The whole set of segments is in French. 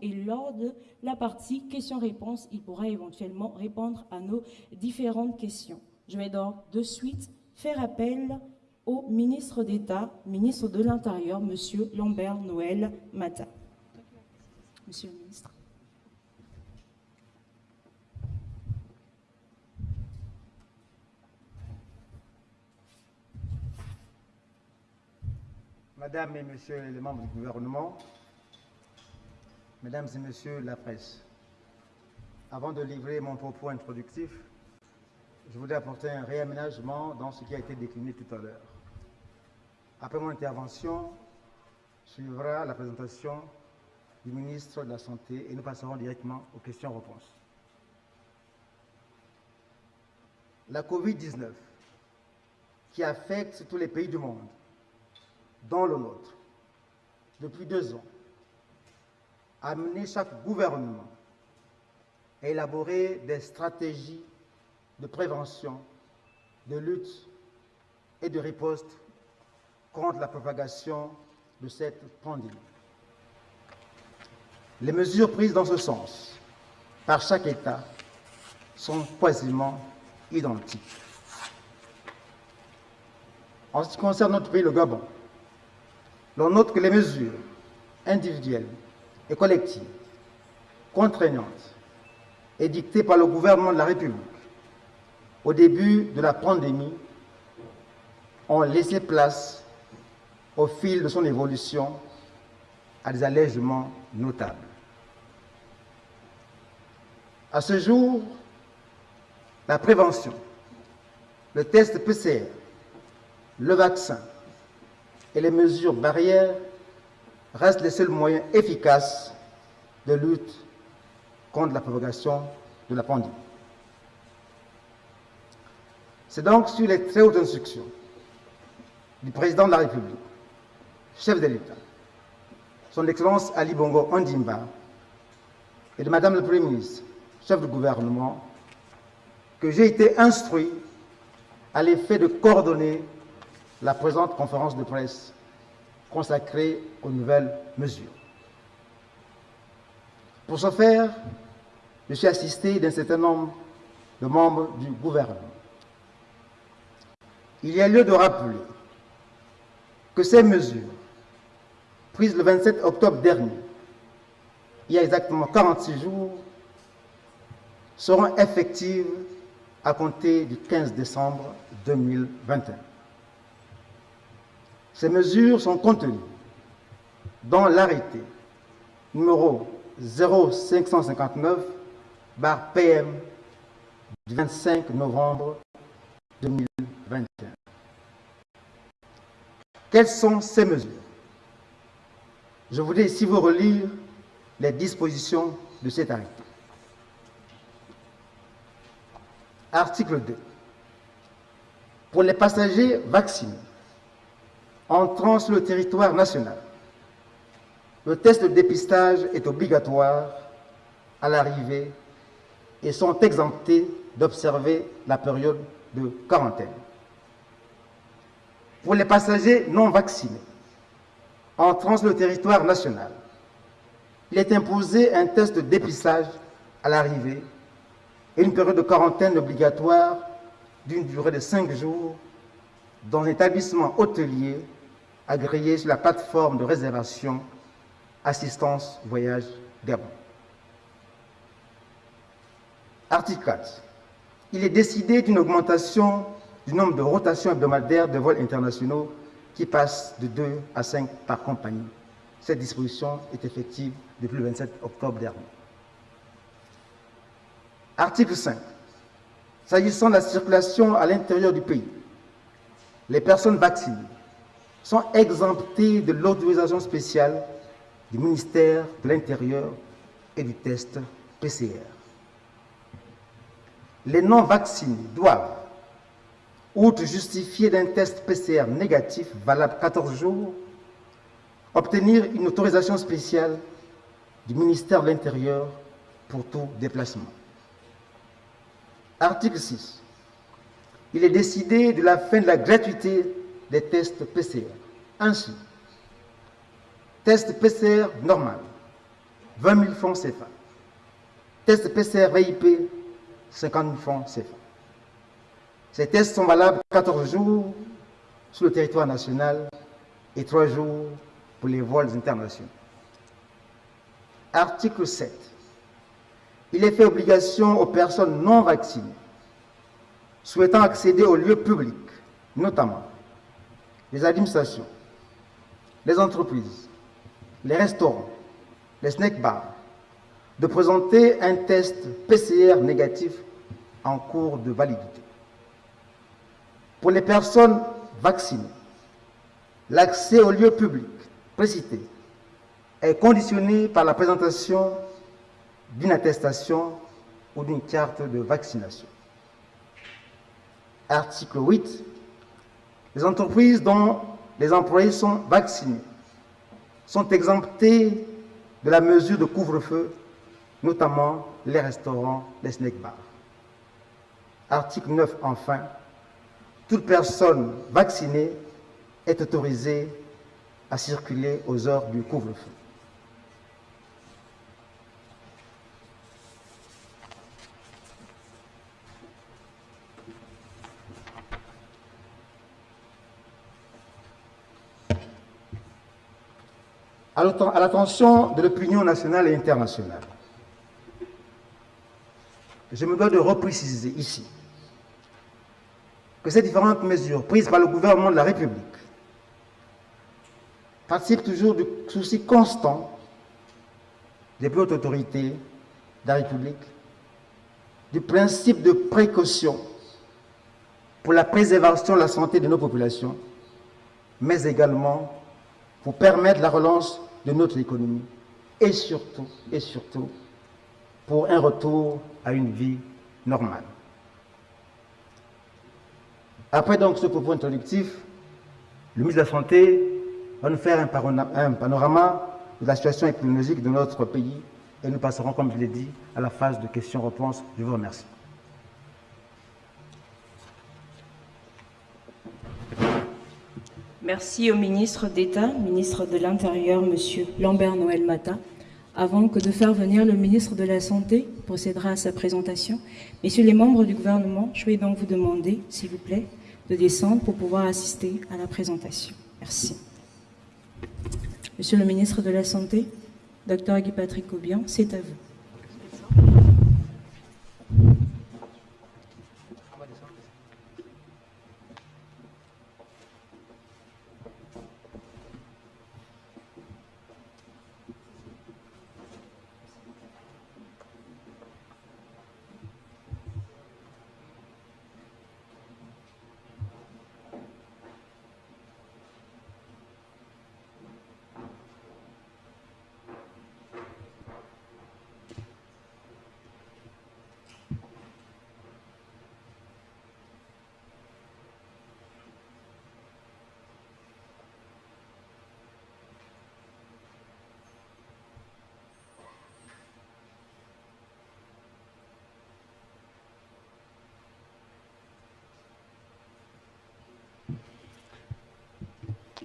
et lors de la partie questions-réponses, il pourra éventuellement répondre à nos différentes questions. Je vais donc de suite faire appel au ministre d'État, ministre de l'Intérieur, Monsieur Lambert Noël Mata. Monsieur le ministre. Madame et Messieurs les membres du gouvernement, Mesdames et Messieurs la presse, avant de livrer mon propos introductif, je voudrais apporter un réaménagement dans ce qui a été décliné tout à l'heure. Après mon intervention, suivra la présentation du ministre de la Santé et nous passerons directement aux questions-réponses. La COVID-19, qui affecte tous les pays du monde, dans le nôtre, depuis deux ans, a amené chaque gouvernement à élaborer des stratégies de prévention, de lutte et de riposte contre la propagation de cette pandémie. Les mesures prises dans ce sens par chaque État sont quasiment identiques. En ce qui concerne notre pays, le Gabon, l'on note que les mesures individuelles et collectives, contraignantes, édictées par le gouvernement de la République au début de la pandémie ont laissé place au fil de son évolution à des allègements notables. À ce jour, la prévention, le test PCR, le vaccin et les mesures barrières restent les seuls moyens efficaces de lutte contre la propagation de la pandémie. C'est donc sur les très hautes instructions du président de la République, chef de l'État, son Excellence Ali Bongo Ondimba, et de Madame le Premier ministre, chef du gouvernement, que j'ai été instruit à l'effet de coordonner la présente conférence de presse consacrée aux nouvelles mesures. Pour ce faire, je suis assisté d'un certain nombre de membres du gouvernement. Il y a lieu de rappeler que ces mesures, prises le 27 octobre dernier, il y a exactement 46 jours, seront effectives à compter du 15 décembre 2021. Ces mesures sont contenues dans l'arrêté numéro 0559 PM du 25 novembre 2021. Quelles sont ces mesures? Je voudrais ici vous relire les dispositions de cet arrêté. Article 2. Pour les passagers vaccinés entrant sur le territoire national, le test de dépistage est obligatoire à l'arrivée et sont exemptés d'observer la période de quarantaine. Pour les passagers non vaccinés entrant sur le territoire national, il est imposé un test de dépistage à l'arrivée et une période de quarantaine obligatoire d'une durée de cinq jours dans un établissement hôtelier agréé sur la plateforme de réservation Assistance Voyage Gabon. Article 4. Il est décidé d'une augmentation du nombre de rotations hebdomadaires de vols internationaux qui passe de 2 à 5 par compagnie. Cette disposition est effective depuis le 27 octobre dernier. Article 5. S'agissant de la circulation à l'intérieur du pays, les personnes vaccinées sont exemptées de l'autorisation spéciale du ministère de l'Intérieur et du test PCR. Les non-vaccinés doivent, outre justifier d'un test PCR négatif valable 14 jours, obtenir une autorisation spéciale du ministère de l'Intérieur pour tout déplacement. Article 6. Il est décidé de la fin de la gratuité des tests PCR. Ainsi, test PCR normal 20 000 francs CFA. Test PCR VIP, 50 000 francs CFA. Ces tests sont valables 14 jours sur le territoire national et 3 jours pour les vols internationaux. Article 7. Il est fait obligation aux personnes non vaccinées souhaitant accéder aux lieux publics, notamment les administrations, les entreprises, les restaurants, les snack bars, de présenter un test PCR négatif en cours de validité. Pour les personnes vaccinées, l'accès aux lieux publics précités est conditionné par la présentation d'une attestation ou d'une carte de vaccination. Article 8. Les entreprises dont les employés sont vaccinés sont exemptés de la mesure de couvre-feu, notamment les restaurants, les snack bars. Article 9. Enfin, toute personne vaccinée est autorisée à circuler aux heures du couvre-feu. À l'attention de l'opinion nationale et internationale. Je me dois de repréciser ici que ces différentes mesures prises par le gouvernement de la République participent toujours du souci constant des plus hautes autorités de la République du principe de précaution pour la préservation de la santé de nos populations, mais également pour permettre la relance de notre économie et surtout, et surtout, pour un retour à une vie normale. Après donc ce propos introductif, le ministre de la Santé va nous faire un panorama de la situation épidémiologique de notre pays et nous passerons, comme je l'ai dit, à la phase de questions-réponses. Je vous remercie. Merci au ministre d'État, ministre de l'Intérieur, M. Lambert Noël Mata. Avant que de faire venir le ministre de la Santé procédera à sa présentation, messieurs les membres du gouvernement, je vais donc vous demander, s'il vous plaît, de descendre pour pouvoir assister à la présentation. Merci. Monsieur le ministre de la Santé, Dr Guy Patrick Aubian, c'est à vous.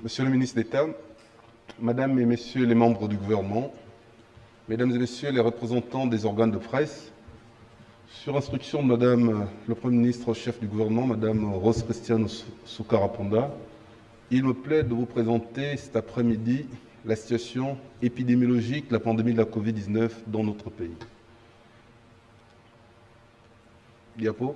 Monsieur le ministre d'État, Madame et Messieurs les membres du gouvernement, Mesdames et Messieurs les représentants des organes de presse, sur instruction de Madame le Premier ministre chef du gouvernement, Madame Rose Christiane Soukarapanda, il me plaît de vous présenter cet après-midi la situation épidémiologique de la pandémie de la Covid-19 dans notre pays. Diapo.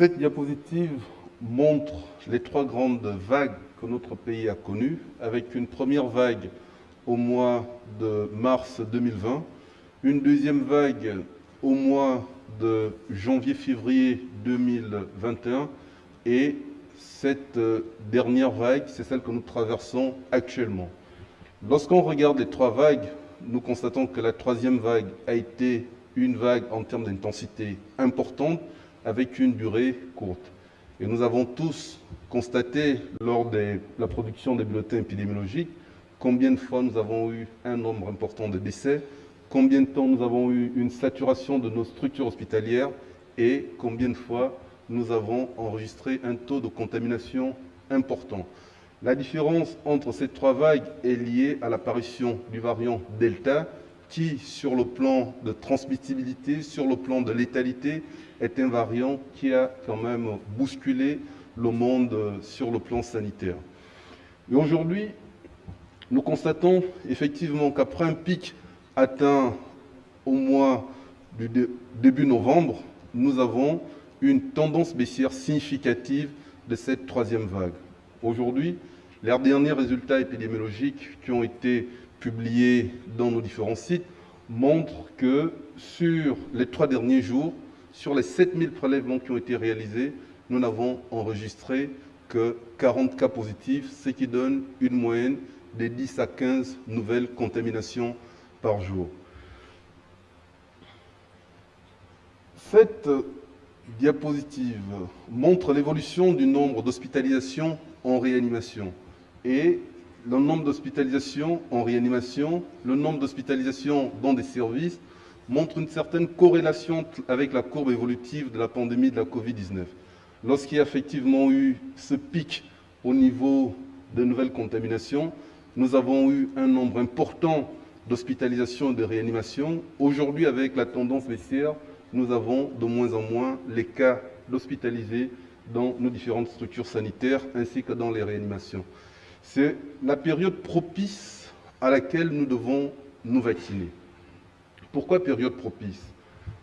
Cette diapositive montre les trois grandes vagues que notre pays a connues, avec une première vague au mois de mars 2020, une deuxième vague au mois de janvier-février 2021 et cette dernière vague, c'est celle que nous traversons actuellement. Lorsqu'on regarde les trois vagues, nous constatons que la troisième vague a été une vague en termes d'intensité importante, avec une durée courte. Et nous avons tous constaté lors de la production des bulletins épidémiologiques combien de fois nous avons eu un nombre important de décès, combien de temps nous avons eu une saturation de nos structures hospitalières et combien de fois nous avons enregistré un taux de contamination important. La différence entre ces trois vagues est liée à l'apparition du variant Delta, qui, sur le plan de transmissibilité, sur le plan de létalité, est un variant qui a quand même bousculé le monde sur le plan sanitaire. Et aujourd'hui, nous constatons effectivement qu'après un pic atteint au mois du début novembre, nous avons une tendance baissière significative de cette troisième vague. Aujourd'hui, les derniers résultats épidémiologiques qui ont été publiés dans nos différents sites montrent que sur les trois derniers jours, sur les 7000 prélèvements qui ont été réalisés, nous n'avons enregistré que 40 cas positifs, ce qui donne une moyenne de 10 à 15 nouvelles contaminations par jour. Cette diapositive montre l'évolution du nombre d'hospitalisations en réanimation et le nombre d'hospitalisations en réanimation, le nombre d'hospitalisations dans des services montre une certaine corrélation avec la courbe évolutive de la pandémie de la Covid-19. Lorsqu'il y a effectivement eu ce pic au niveau de nouvelles contaminations, nous avons eu un nombre important d'hospitalisations et de réanimations. Aujourd'hui, avec la tendance baissière, nous avons de moins en moins les cas d'hospitalisés dans nos différentes structures sanitaires ainsi que dans les réanimations. C'est la période propice à laquelle nous devons nous vacciner. Pourquoi période propice?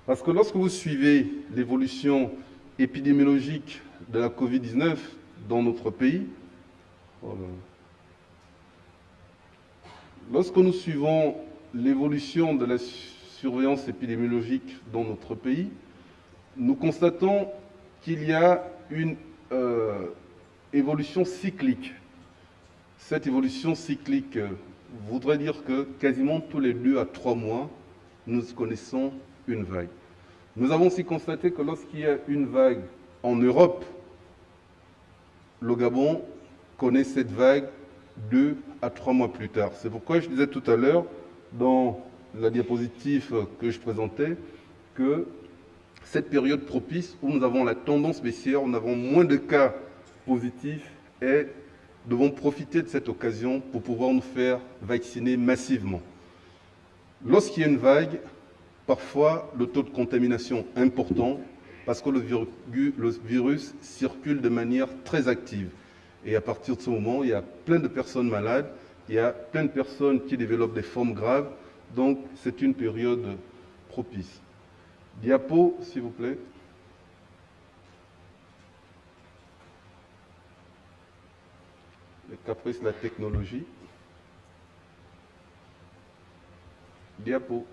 Parce que lorsque vous suivez l'évolution épidémiologique de la Covid-19 dans notre pays, lorsque nous suivons l'évolution de la surveillance épidémiologique dans notre pays, nous constatons qu'il y a une euh, évolution cyclique. Cette évolution cyclique voudrait dire que quasiment tous les deux à trois mois, nous connaissons une vague. Nous avons aussi constaté que lorsqu'il y a une vague en Europe, le Gabon connaît cette vague deux à trois mois plus tard. C'est pourquoi je disais tout à l'heure, dans la diapositive que je présentais que cette période propice où nous avons la tendance baissière, nous avons moins de cas positifs et devons profiter de cette occasion pour pouvoir nous faire vacciner massivement. Lorsqu'il y a une vague, parfois le taux de contamination est important parce que le virus circule de manière très active. Et à partir de ce moment, il y a plein de personnes malades, il y a plein de personnes qui développent des formes graves, donc, c'est une période propice. Diapo, s'il vous plaît. Les caprices de la technologie. Diapo.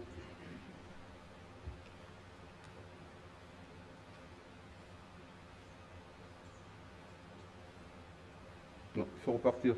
Non, il faut repartir.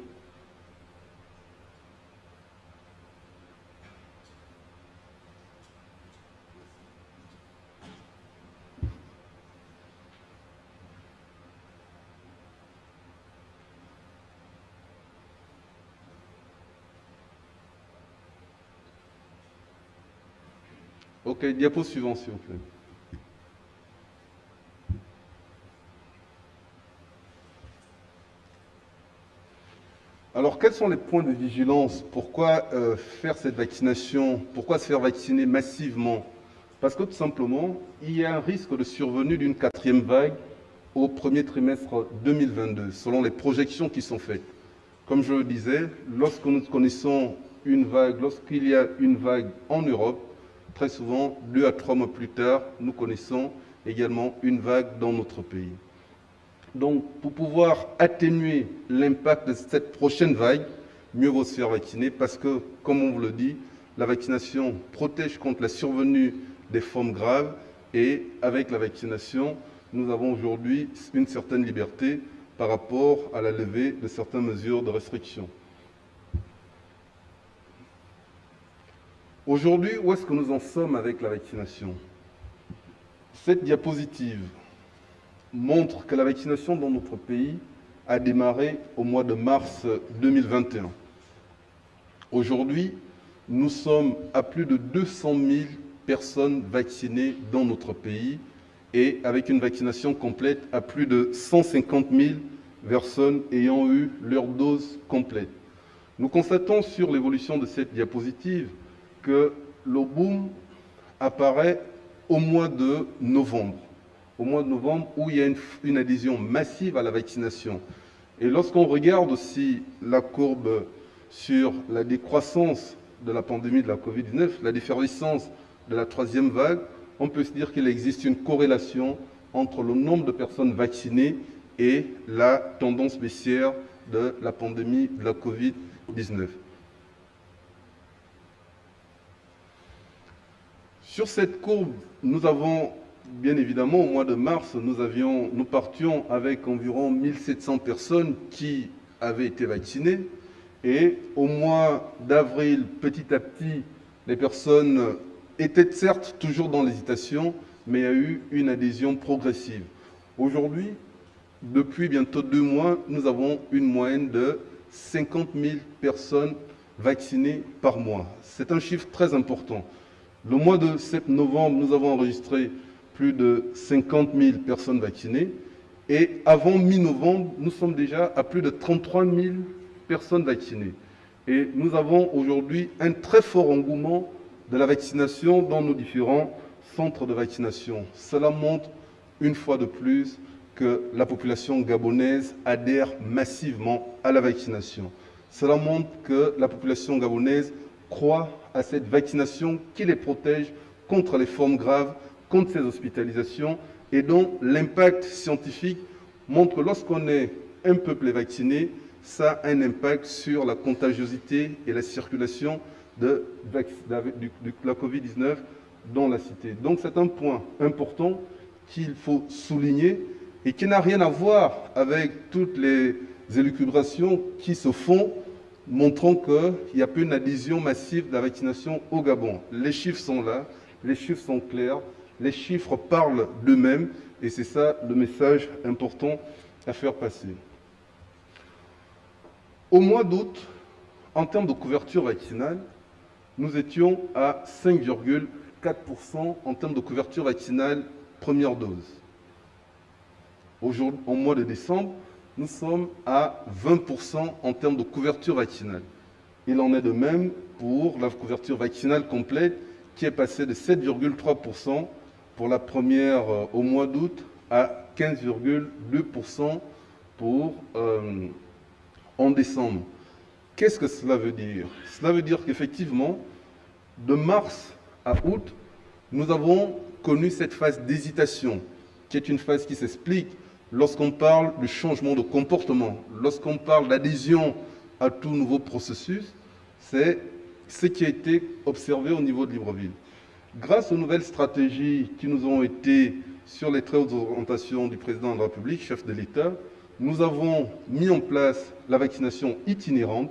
Ok, diapo suivant, s'il vous plaît. Alors, quels sont les points de vigilance? Pourquoi euh, faire cette vaccination? Pourquoi se faire vacciner massivement? Parce que tout simplement, il y a un risque de survenue d'une quatrième vague au premier trimestre 2022, selon les projections qui sont faites. Comme je le disais, lorsque nous connaissons une vague, lorsqu'il y a une vague en Europe, Très souvent, deux à trois mois plus tard, nous connaissons également une vague dans notre pays. Donc, pour pouvoir atténuer l'impact de cette prochaine vague, mieux vaut se faire vacciner parce que, comme on vous le dit, la vaccination protège contre la survenue des formes graves et avec la vaccination, nous avons aujourd'hui une certaine liberté par rapport à la levée de certaines mesures de restriction. Aujourd'hui, où est-ce que nous en sommes avec la vaccination? Cette diapositive montre que la vaccination dans notre pays a démarré au mois de mars 2021. Aujourd'hui, nous sommes à plus de 200 000 personnes vaccinées dans notre pays et avec une vaccination complète à plus de 150 000 personnes ayant eu leur dose complète. Nous constatons sur l'évolution de cette diapositive que le boom apparaît au mois de novembre, au mois de novembre où il y a une, adhésion massive à la vaccination. Et lorsqu'on regarde aussi la courbe sur la décroissance de la pandémie de la Covid-19, la défervescence de la troisième vague, on peut se dire qu'il existe une corrélation entre le nombre de personnes vaccinées et la tendance baissière de la pandémie de la Covid-19. Sur cette courbe, nous avons, bien évidemment, au mois de mars, nous, partions avec environ 1700 personnes qui avaient été vaccinées. Et au mois d'avril, petit à petit, les personnes étaient certes toujours dans l'hésitation, mais il y a eu une adhésion progressive. Aujourd'hui, depuis bientôt deux mois, nous avons une moyenne de 50 000 personnes vaccinées par mois. C'est un chiffre très important. Le mois de novembre, nous avons enregistré plus de 50 000 personnes vaccinées. Et avant mi-novembre, nous sommes déjà à plus de 33 000 personnes vaccinées. Et nous avons aujourd'hui un très fort engouement de la vaccination dans nos différents centres de vaccination. Cela montre une fois de plus que la population gabonaise adhère massivement à la vaccination. Cela montre que la population gabonaise croit à cette vaccination qui les protège contre les formes graves, contre ces hospitalisations, et dont l'impact scientifique montre que lorsqu'on est un peuple vacciné, ça a un impact sur la contagiosité et la circulation de, la Covid-19 dans la cité. Donc c'est un point important qu'il faut souligner et qui n'a rien à voir avec toutes les élucubrations qui se font montrant qu'il n'y a plus une adhésion massive de la vaccination au Gabon. Les chiffres sont là, les chiffres sont clairs, les chiffres parlent d'eux-mêmes et c'est ça le message important à faire passer. Au mois d'août, en termes de couverture vaccinale, nous étions à 5,4% en termes de couverture vaccinale première dose. Au, au mois de décembre, nous sommes à 20% en termes de couverture vaccinale. Il en est de même pour la couverture vaccinale complète qui est passée de 7,3% pour la première euh, au mois d'août à 15,2% pour euh, en décembre. Qu'est-ce que cela veut dire? Cela veut dire qu'effectivement, de mars à août, nous avons connu cette phase d'hésitation, qui est une phase qui s'explique lorsqu'on parle du changement de comportement, lorsqu'on parle d'adhésion à tout nouveau processus, c'est ce qui a été observé au niveau de Libreville. Grâce aux nouvelles stratégies qui nous ont été sur les très hautes orientations du président de la République, chef de l'État, nous avons mis en place la vaccination itinérante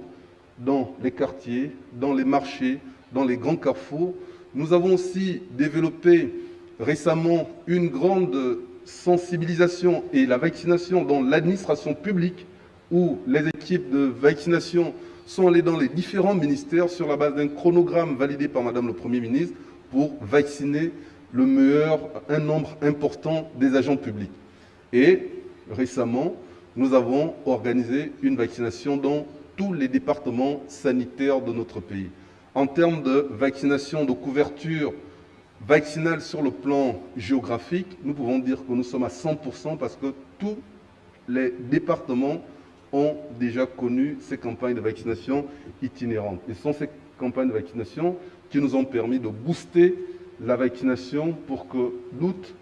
dans les quartiers, dans les marchés, dans les grands carrefours. Nous avons aussi développé récemment une grande sensibilisation et la vaccination dans l'administration publique, où les équipes de vaccination sont allées dans les différents ministères sur la base d'un chronogramme validé par Madame le Premier ministre pour vacciner le meilleur, un nombre important des agents publics. Et récemment, nous avons organisé une vaccination dans tous les départements sanitaires de notre pays. En termes de vaccination, de couverture vaccinale sur le plan géographique, nous pouvons dire que nous sommes à 100% parce que tous les départements ont déjà connu ces campagnes de vaccination itinérantes. Et ce sont ces campagnes de vaccination qui nous ont permis de booster la vaccination pour que d'août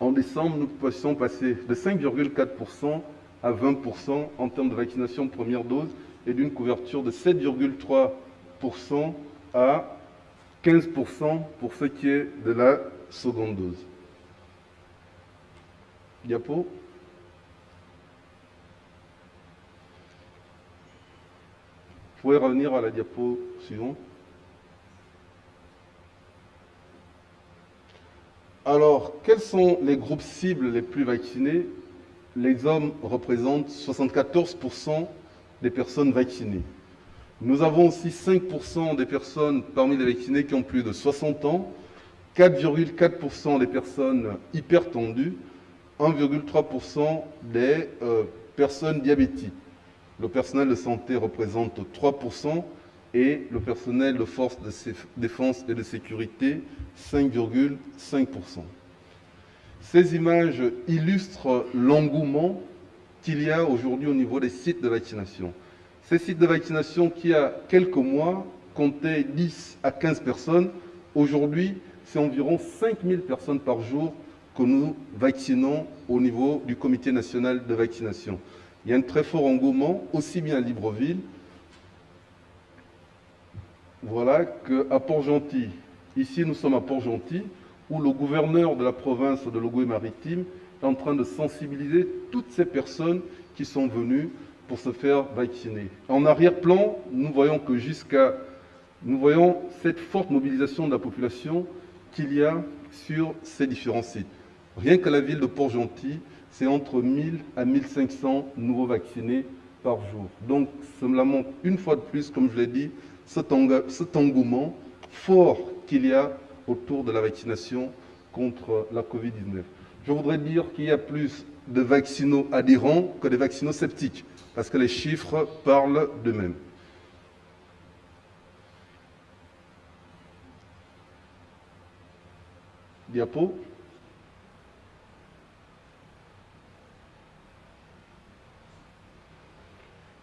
en décembre, nous puissions passer de 5,4% à 20% en termes de vaccination première dose et d'une couverture de 7,3% à 15% pour ce qui est de la seconde dose. Diapo. Vous pouvez revenir à la diapo suivante. Alors, quels sont les groupes cibles les plus vaccinés? Les hommes représentent 74% des personnes vaccinées. Nous avons aussi 5% des personnes parmi les vaccinés qui ont plus de 60 ans, 4,4% des personnes hypertendues, 1,3% des euh, personnes diabétiques. Le personnel de santé représente 3% et le personnel de forces de défense et de sécurité 5,5%. Ces images illustrent l'engouement qu'il y a aujourd'hui au niveau des sites de vaccination. Ces sites de vaccination qui, a quelques mois, comptaient 10 à 15 personnes, aujourd'hui, c'est environ 5000 personnes par jour que nous vaccinons au niveau du Comité national de vaccination. Il y a un très fort engouement, aussi bien à Libreville, voilà, qu'à Port-Gentil. Ici, nous sommes à Port-Gentil, où le gouverneur de la province de Logoué-Maritime est en train de sensibiliser toutes ces personnes qui sont venues pour se faire vacciner. En arrière-plan, nous voyons que jusqu'à nous voyons cette forte mobilisation de la population qu'il y a sur ces différents sites. Rien que la ville de Port-Gentil, c'est entre 1000 à 1500 nouveaux vaccinés par jour. Donc, cela montre une fois de plus, comme je l'ai dit, cet, engouement fort qu'il y a autour de la vaccination contre la Covid-19. Je voudrais dire qu'il y a plus de vaccinaux adhérents que de vaccinaux sceptiques, parce que les chiffres parlent d'eux-mêmes. Diapo.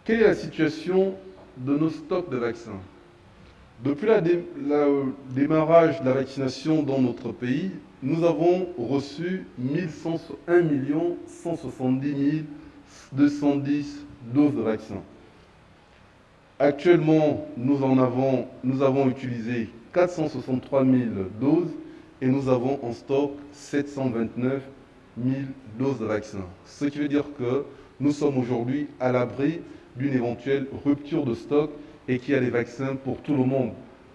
Quelle est la situation de nos stocks de vaccins? Depuis le démarrage de la vaccination dans notre pays, nous avons reçu 1 170 210 doses de vaccins. Actuellement, nous en avons, nous avons utilisé 463 000 doses et nous avons en stock 729 000 doses de vaccins. Ce qui veut dire que nous sommes aujourd'hui à l'abri d'une éventuelle rupture de stock et qu'il y a des vaccins pour tout le monde.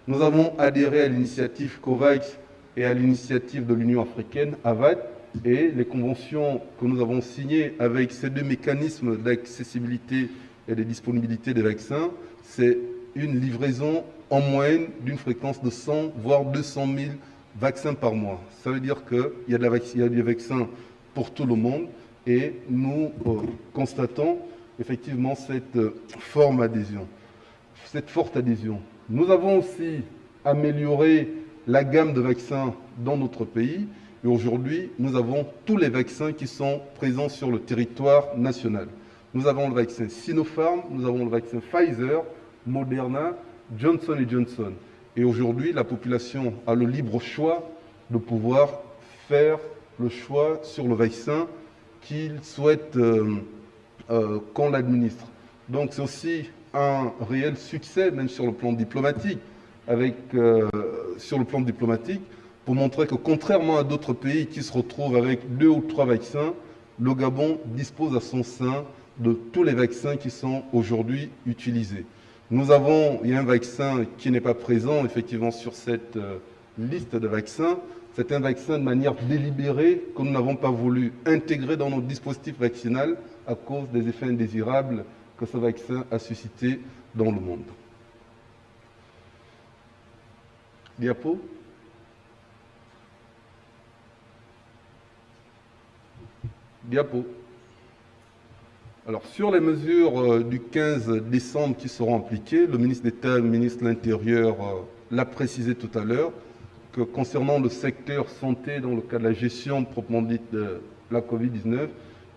Nous avons adhéré à l'initiative COVAX et à l'initiative de l'Union africaine, AVAT, et les conventions que nous avons signées avec ces deux mécanismes d'accessibilité et de disponibilité des vaccins, c'est une livraison en moyenne d'une fréquence de 100 voire 200 000 vaccins par mois. Ça veut dire qu'il y, a des vaccins pour tout le monde et nous euh, constatons effectivement cette euh, forme adhésion, cette forte adhésion. Nous avons aussi amélioré la gamme de vaccins dans notre pays et aujourd'hui, nous avons tous les vaccins qui sont présents sur le territoire national. Nous avons le vaccin Sinopharm, nous avons le vaccin Pfizer, Moderna, Johnson Johnson. Et aujourd'hui, la population a le libre choix de pouvoir faire le choix sur le vaccin qu'il souhaite euh, euh, qu'on l'administre. Donc c'est aussi un réel succès, même sur le plan diplomatique, avec, euh, sur le plan diplomatique, pour montrer que contrairement à d'autres pays qui se retrouvent avec deux ou trois vaccins, le Gabon dispose à son sein de tous les vaccins qui sont aujourd'hui utilisés. Nous avons, un vaccin qui n'est pas présent effectivement sur cette euh, liste de vaccins. C'est un vaccin de manière délibérée que nous n'avons pas voulu intégrer dans notre dispositif vaccinal à cause des effets indésirables que ce vaccin a suscité dans le monde. Diapo? Diapo. Alors, sur les mesures euh, du 15 décembre qui seront appliquées, le ministre d'État le ministre de l'Intérieur euh, l'a précisé tout à l'heure, que concernant le secteur santé, dans le cas de la gestion proprement dite de la Covid-19,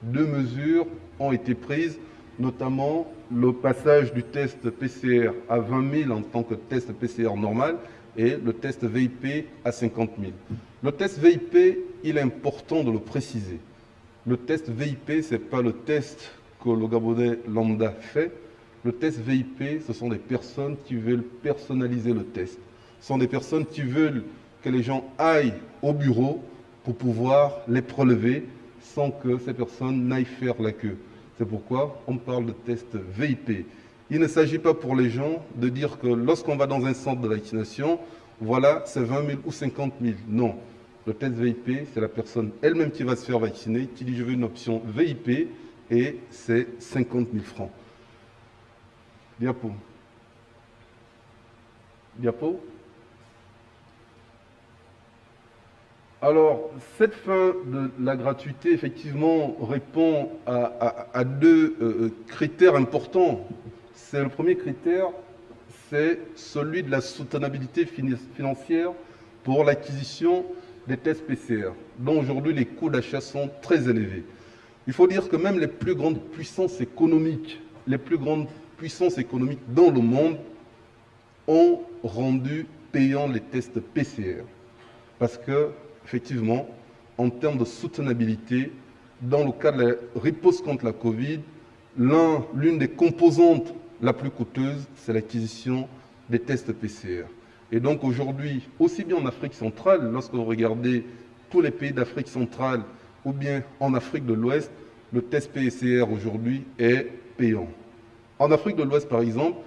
deux mesures ont été prises, notamment le passage du test PCR à 20 000 en tant que test PCR normal et le test VIP à 50 000. Le test VIP, il est important de le préciser. Le test VIP, ce n'est pas le test que le Gabonais lambda fait. Le test VIP, ce sont des personnes qui veulent personnaliser le test. Ce sont des personnes qui veulent que les gens aillent au bureau pour pouvoir les prélever sans que ces personnes n'aillent faire la queue. C'est pourquoi on parle de test VIP. Il ne s'agit pas pour les gens de dire que lorsqu'on va dans un centre de vaccination, voilà, c'est 20 000 ou 50 000. Non. Le test VIP, c'est la personne elle-même qui va se faire vacciner, qui dit je veux une option VIP, et c'est 50 000 francs. Diapo. Diapo. Alors, cette fin de la gratuité, effectivement, répond à, deux euh, critères importants. C'est le premier critère, c'est celui de la soutenabilité financière pour l'acquisition des tests PCR, dont aujourd'hui les coûts d'achat sont très élevés. Il faut dire que même les plus grandes puissances économiques, les plus grandes puissances économiques dans le monde ont rendu payants les tests PCR. Parce que effectivement, en termes de soutenabilité, dans le cas de la riposte contre la Covid, l'une des composantes la plus coûteuse, c'est l'acquisition des tests PCR. Et donc aujourd'hui, aussi bien en Afrique centrale, lorsque vous regardez tous les pays d'Afrique centrale, ou bien en Afrique de l'Ouest, le test PCR aujourd'hui est payant. En Afrique de l'Ouest, par exemple,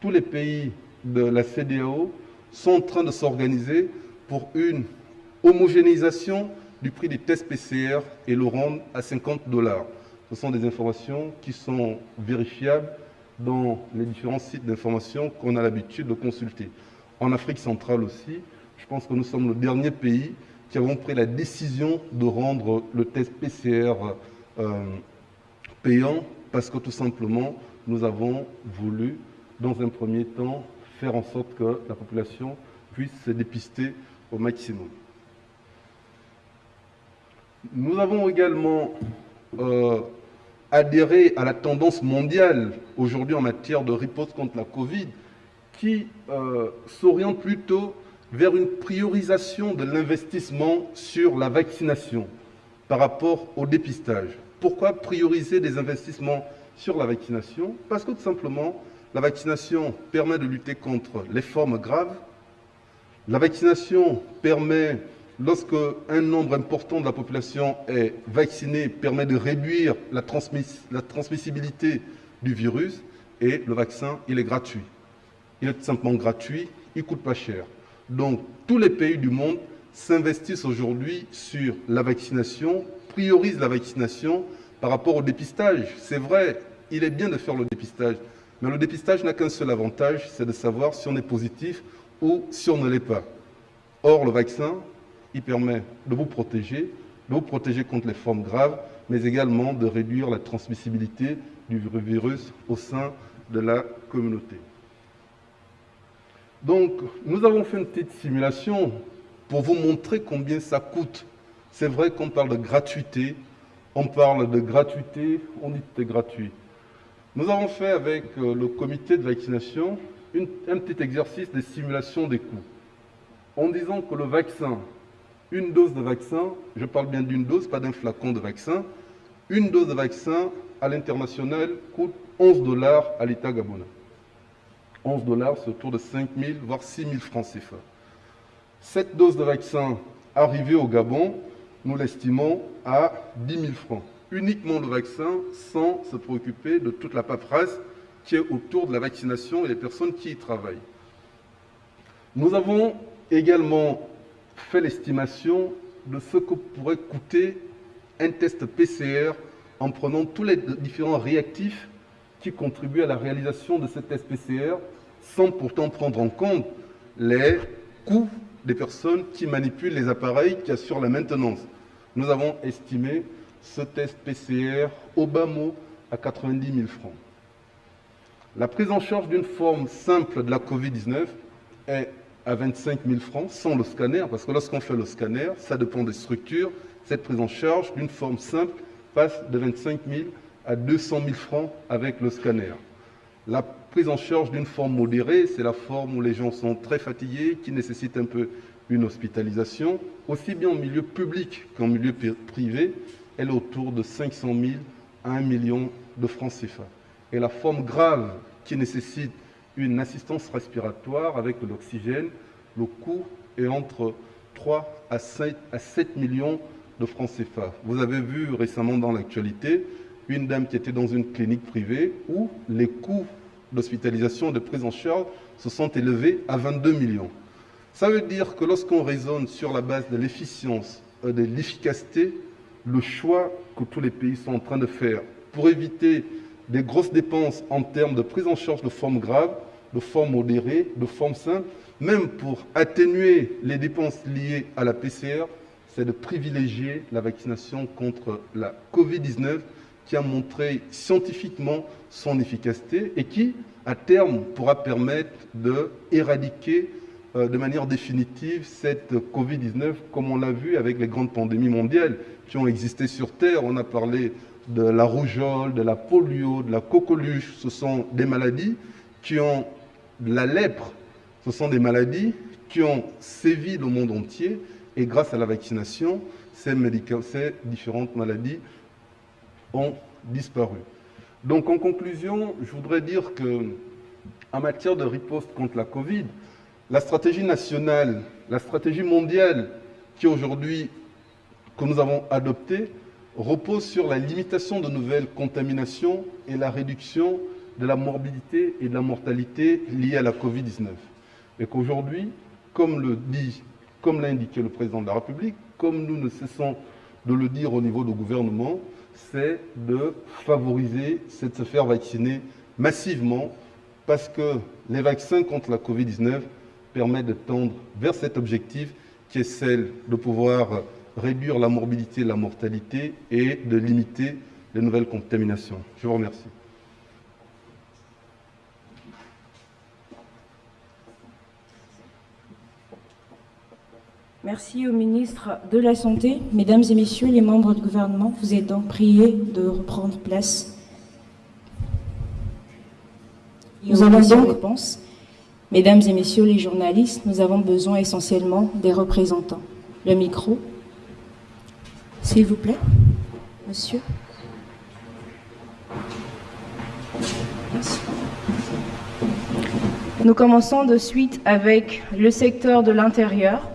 tous les pays de la CDAO sont en train de s'organiser pour une homogénéisation du prix des tests PCR et le rendre à 50 dollars. Ce sont des informations qui sont vérifiables dans les différents sites d'information qu'on a l'habitude de consulter. En Afrique centrale aussi, je pense que nous sommes le dernier pays qui avons pris la décision de rendre le test PCR euh, payant parce que tout simplement, nous avons voulu, dans un premier temps, faire en sorte que la population puisse se dépister au maximum. Nous avons également euh, adhéré à la tendance mondiale aujourd'hui en matière de riposte contre la Covid qui euh, s'oriente plutôt vers une priorisation de l'investissement sur la vaccination par rapport au dépistage. Pourquoi prioriser des investissements sur la vaccination? Parce que tout simplement, la vaccination permet de lutter contre les formes graves. La vaccination permet lorsque un nombre important de la population est vacciné, permet de réduire la, transmissibilité du virus et le vaccin, il est gratuit. Il est tout simplement gratuit, il ne coûte pas cher. Donc, tous les pays du monde s'investissent aujourd'hui sur la vaccination, priorisent la vaccination par rapport au dépistage. C'est vrai, il est bien de faire le dépistage, mais le dépistage n'a qu'un seul avantage, c'est de savoir si on est positif ou si on ne l'est pas. Or, le vaccin, il permet de vous protéger, de vous protéger contre les formes graves, mais également de réduire la transmissibilité du virus au sein de la communauté. Donc, nous avons fait une petite simulation pour vous montrer combien ça coûte. C'est vrai qu'on parle de gratuité, on parle de gratuité, on dit que c'est gratuit. Nous avons fait avec euh, le comité de vaccination un petit exercice de simulation des coûts, en disant que le vaccin une dose de vaccin, je parle bien d'une dose, pas d'un flacon de vaccin, une dose de vaccin à l'international coûte 11 dollars à l'État gabonais. 11 dollars, c'est autour de 5 000, voire 6 000 francs CFA. Cette dose de vaccin arrivée au Gabon, nous l'estimons à 10 000 francs. Uniquement le vaccin sans se préoccuper de toute la paperasse qui est autour de la vaccination et des personnes qui y travaillent. Nous avons également fait l'estimation de ce que pourrait coûter un test PCR en prenant tous les différents réactifs qui contribuent à la réalisation de ce test PCR sans pourtant prendre en compte les coûts des personnes qui manipulent les appareils qui assurent la maintenance. Nous avons estimé ce test PCR au bas mot à 90 000 francs. La prise en charge d'une forme simple de la COVID-19 est à 25 000 francs sans le scanner, parce que lorsqu'on fait le scanner, ça dépend des structures, cette prise en charge d'une forme simple passe de 25 000 à 200 000 francs avec le scanner. La prise en charge d'une forme modérée, c'est la forme où les gens sont très fatigués, qui nécessite un peu une hospitalisation, aussi bien en milieu public qu'en milieu privé, elle est autour de 500 000 à 1 million de francs CFA. Et la forme grave qui nécessite une assistance respiratoire avec de l'oxygène, le coût est entre 3 à 7, à 7 millions de francs CFA. Vous avez vu récemment dans l'actualité une dame qui était dans une clinique privée où les coûts d'hospitalisation de prise en charge se sont élevés à 22 millions. Ça veut dire que lorsqu'on raisonne sur la base de l'efficience, euh, de l'efficacité, le choix que tous les pays sont en train de faire pour éviter des grosses dépenses en termes de prise en charge de formes graves, de formes modérées, de formes simples, même pour atténuer les dépenses liées à la PCR, c'est de privilégier la vaccination contre la Covid-19 qui a montré scientifiquement son efficacité et qui, à terme, pourra permettre d'éradiquer euh, de manière définitive cette Covid-19, comme on l'a vu avec les grandes pandémies mondiales qui ont existé sur Terre. On a parlé de la rougeole, de la polio, de la coqueluche. Ce sont des maladies qui ont la lèpre. Ce sont des maladies qui ont sévi le monde entier et grâce à la vaccination, ces différentes maladies ont disparu. Donc en conclusion, je voudrais dire que en matière de riposte contre la Covid, la stratégie nationale, la stratégie mondiale qui aujourd'hui que nous avons adoptée repose sur la limitation de nouvelles contaminations et la réduction de la morbidité et de la mortalité liées à la Covid-19. Et qu'aujourd'hui, comme le dit, comme l'a indiqué le président de la République, comme nous ne cessons de le dire au niveau du gouvernement, c'est de favoriser, c'est de se faire vacciner massivement parce que les vaccins contre la Covid-19 permettent de tendre vers cet objectif qui est celle de pouvoir réduire la morbidité et la mortalité et de limiter les nouvelles contaminations. Je vous remercie. Merci au ministre de la Santé. Mesdames et messieurs les membres du gouvernement, vous êtes donc priés de reprendre place. Nous avons donc réponse. Mesdames et messieurs les journalistes, nous avons besoin essentiellement des représentants. Le micro. S'il vous plaît, monsieur. Merci. Nous commençons de suite avec le secteur de l'intérieur.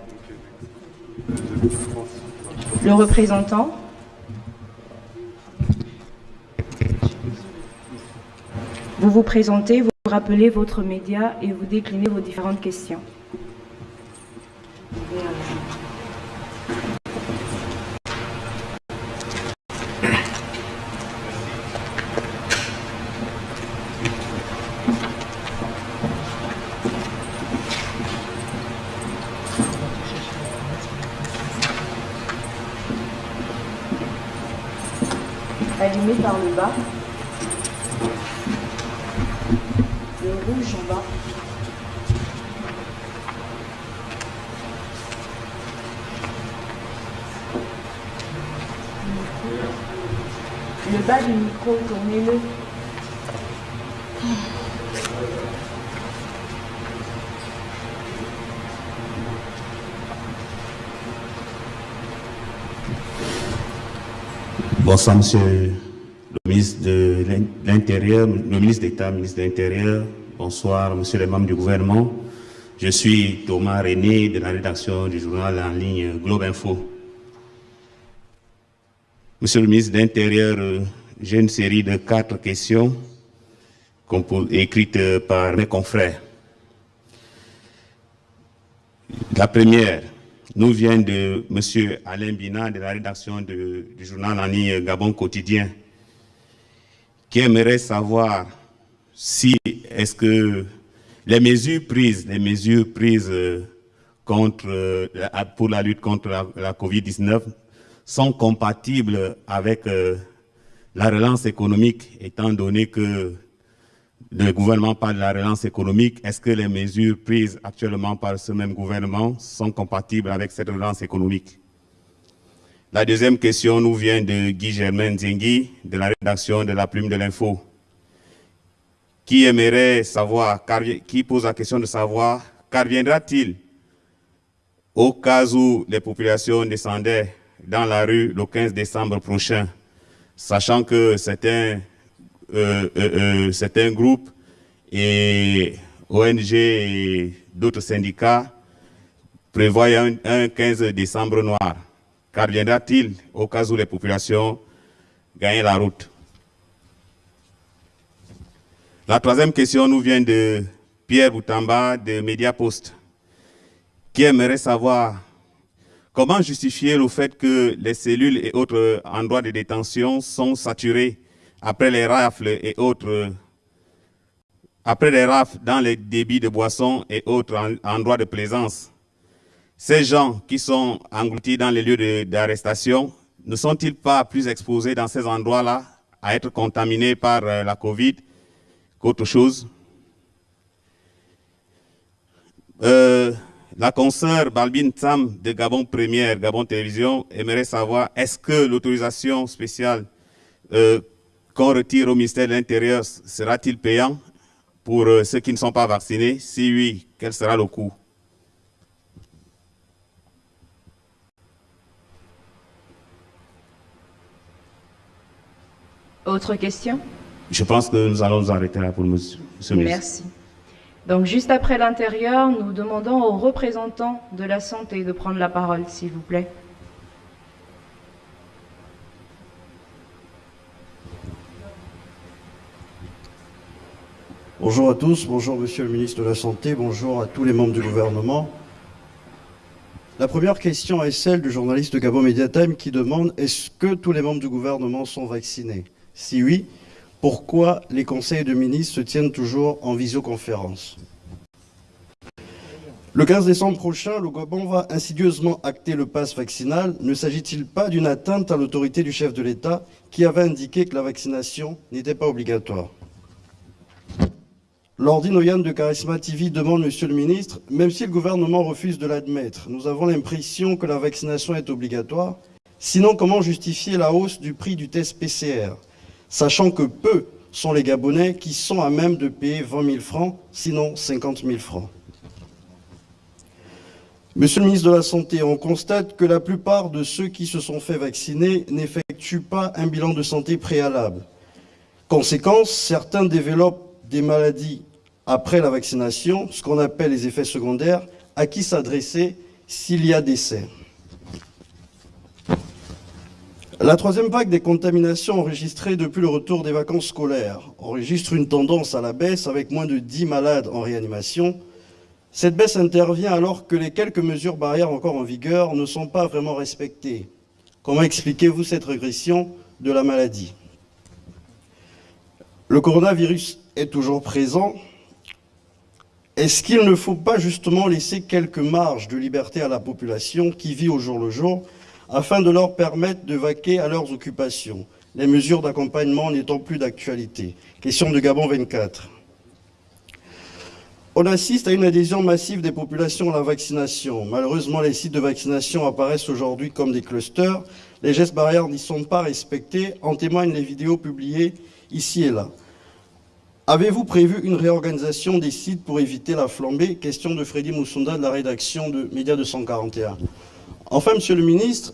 Le représentant. Vous vous présentez, vous rappelez votre média et vous déclinez vos différentes questions. Par le bas, le rouge en bas. Le bas du micro, tournez-le. Bonsoir, monsieur le ministre d'État, ministre de l'Intérieur. Bonsoir, monsieur les membres du gouvernement. Je suis Thomas René de la rédaction du journal en ligne Globe Info. Monsieur le ministre de l'Intérieur, euh, j'ai une série de quatre questions écrites par mes confrères. La première, nous vient de M. Alain Bina de la rédaction du journal en ligne Gabon Quotidien, qui aimerait savoir si est-ce que les mesures prises, les mesures prises euh, contre, euh, pour la lutte contre la, Covid-19 sont compatibles avec euh, la relance économique, étant donné que le gouvernement parle de la relance économique. Est-ce que les mesures prises actuellement par ce même gouvernement sont compatibles avec cette relance économique? La deuxième question nous vient de Guy Germain Zengui, de la rédaction de la Plume de l'Info, qui aimerait savoir, qui pose la question de savoir, qu'adviendra-t-il au cas où les populations descendaient dans la rue le 15 décembre prochain, sachant que certains euh, euh, euh, certains groupes et ONG et d'autres syndicats prévoient un, 15 décembre noir. Qu'adviendra-t-il au cas où les populations gagnent la route? La troisième question nous vient de Pierre Boutamba de Mediapost, qui aimerait savoir comment justifier le fait que les cellules et autres endroits de détention sont saturés après les rafles et autres, après les rafles dans les débits de boissons et autres endroits de plaisance. Ces gens qui sont engloutis dans les lieux d'arrestation, ne sont-ils pas plus exposés dans ces endroits-là à être contaminés par euh, la COVID qu'autre chose? Euh, La consoeur Balbine Tam de Gabon Première, Gabon Télévision, aimerait savoir est-ce que l'autorisation spéciale euh, qu'on retire au ministère de l'Intérieur sera-t-il payant pour ceux qui ne sont pas vaccinés? Si oui, quel sera le coût? Autre question? Je pense que nous allons nous arrêter là pour monsieur Merci. Donc, juste après l'intérieur, nous demandons aux représentants de la santé de prendre la parole, s'il vous plaît. Bonjour à tous, bonjour Monsieur le ministre de la Santé, bonjour à tous les membres du gouvernement. La première question est celle du journaliste de Gabon Mediatime qui demande est-ce que tous les membres du gouvernement sont vaccinés? Si oui, pourquoi les conseils de ministres se tiennent toujours en visioconférence? Le 15 décembre prochain, le Gabon va insidieusement acter le pass vaccinal. Ne s'agit-il pas d'une atteinte à l'autorité du chef de l'État qui avait indiqué que la vaccination n'était pas obligatoire? Lordine Oyan de Charisma TV demande, Monsieur le ministre, même si le gouvernement refuse de l'admettre, nous avons l'impression que la vaccination est obligatoire. Sinon, comment justifier la hausse du prix du test PCR sachant que peu sont les Gabonais qui sont à même de payer 20 000 francs, sinon 50 000 francs. Monsieur le ministre de la Santé, on constate que la plupart de ceux qui se sont fait vacciner n'effectuent pas un bilan de santé préalable. Conséquence, certains développent des maladies après la vaccination, ce qu'on appelle les effets secondaires, à qui s'adresser s'il y a décès. La troisième vague des contaminations enregistrées depuis le retour des vacances scolaires enregistre une tendance à la baisse avec moins de 10 malades en réanimation. Cette baisse intervient alors que les quelques mesures barrières encore en vigueur ne sont pas vraiment respectées. Comment expliquez-vous cette régression de la maladie? Le coronavirus est toujours présent. Est-ce qu'il ne faut pas justement laisser quelques marges de liberté à la population qui vit au jour le jour? Afin de leur permettre de vaquer à leurs occupations, les mesures d'accompagnement n'étant plus d'actualité. Question de Gabon 24. On assiste à une adhésion massive des populations à la vaccination. Malheureusement, les sites de vaccination apparaissent aujourd'hui comme des clusters. Les gestes barrières n'y sont pas respectés, en témoignent les vidéos publiées ici et là. Avez-vous prévu une réorganisation des sites pour éviter la flambée? Question de Freddy Moussonda de la rédaction de Média 241. Enfin, Monsieur le ministre,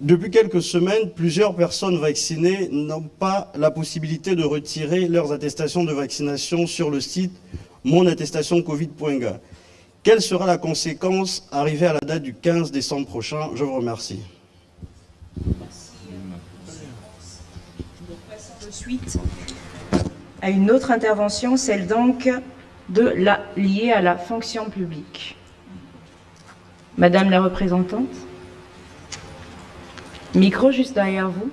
depuis quelques semaines, plusieurs personnes vaccinées n'ont pas la possibilité de retirer leurs attestations de vaccination sur le site monattestationcovid.ga. Quelle sera la conséquence arrivée à la date du 15 décembre prochain? Je vous remercie. de suite à une autre intervention, celle donc de la, liée à la fonction publique. Madame la représentante Micro juste derrière vous.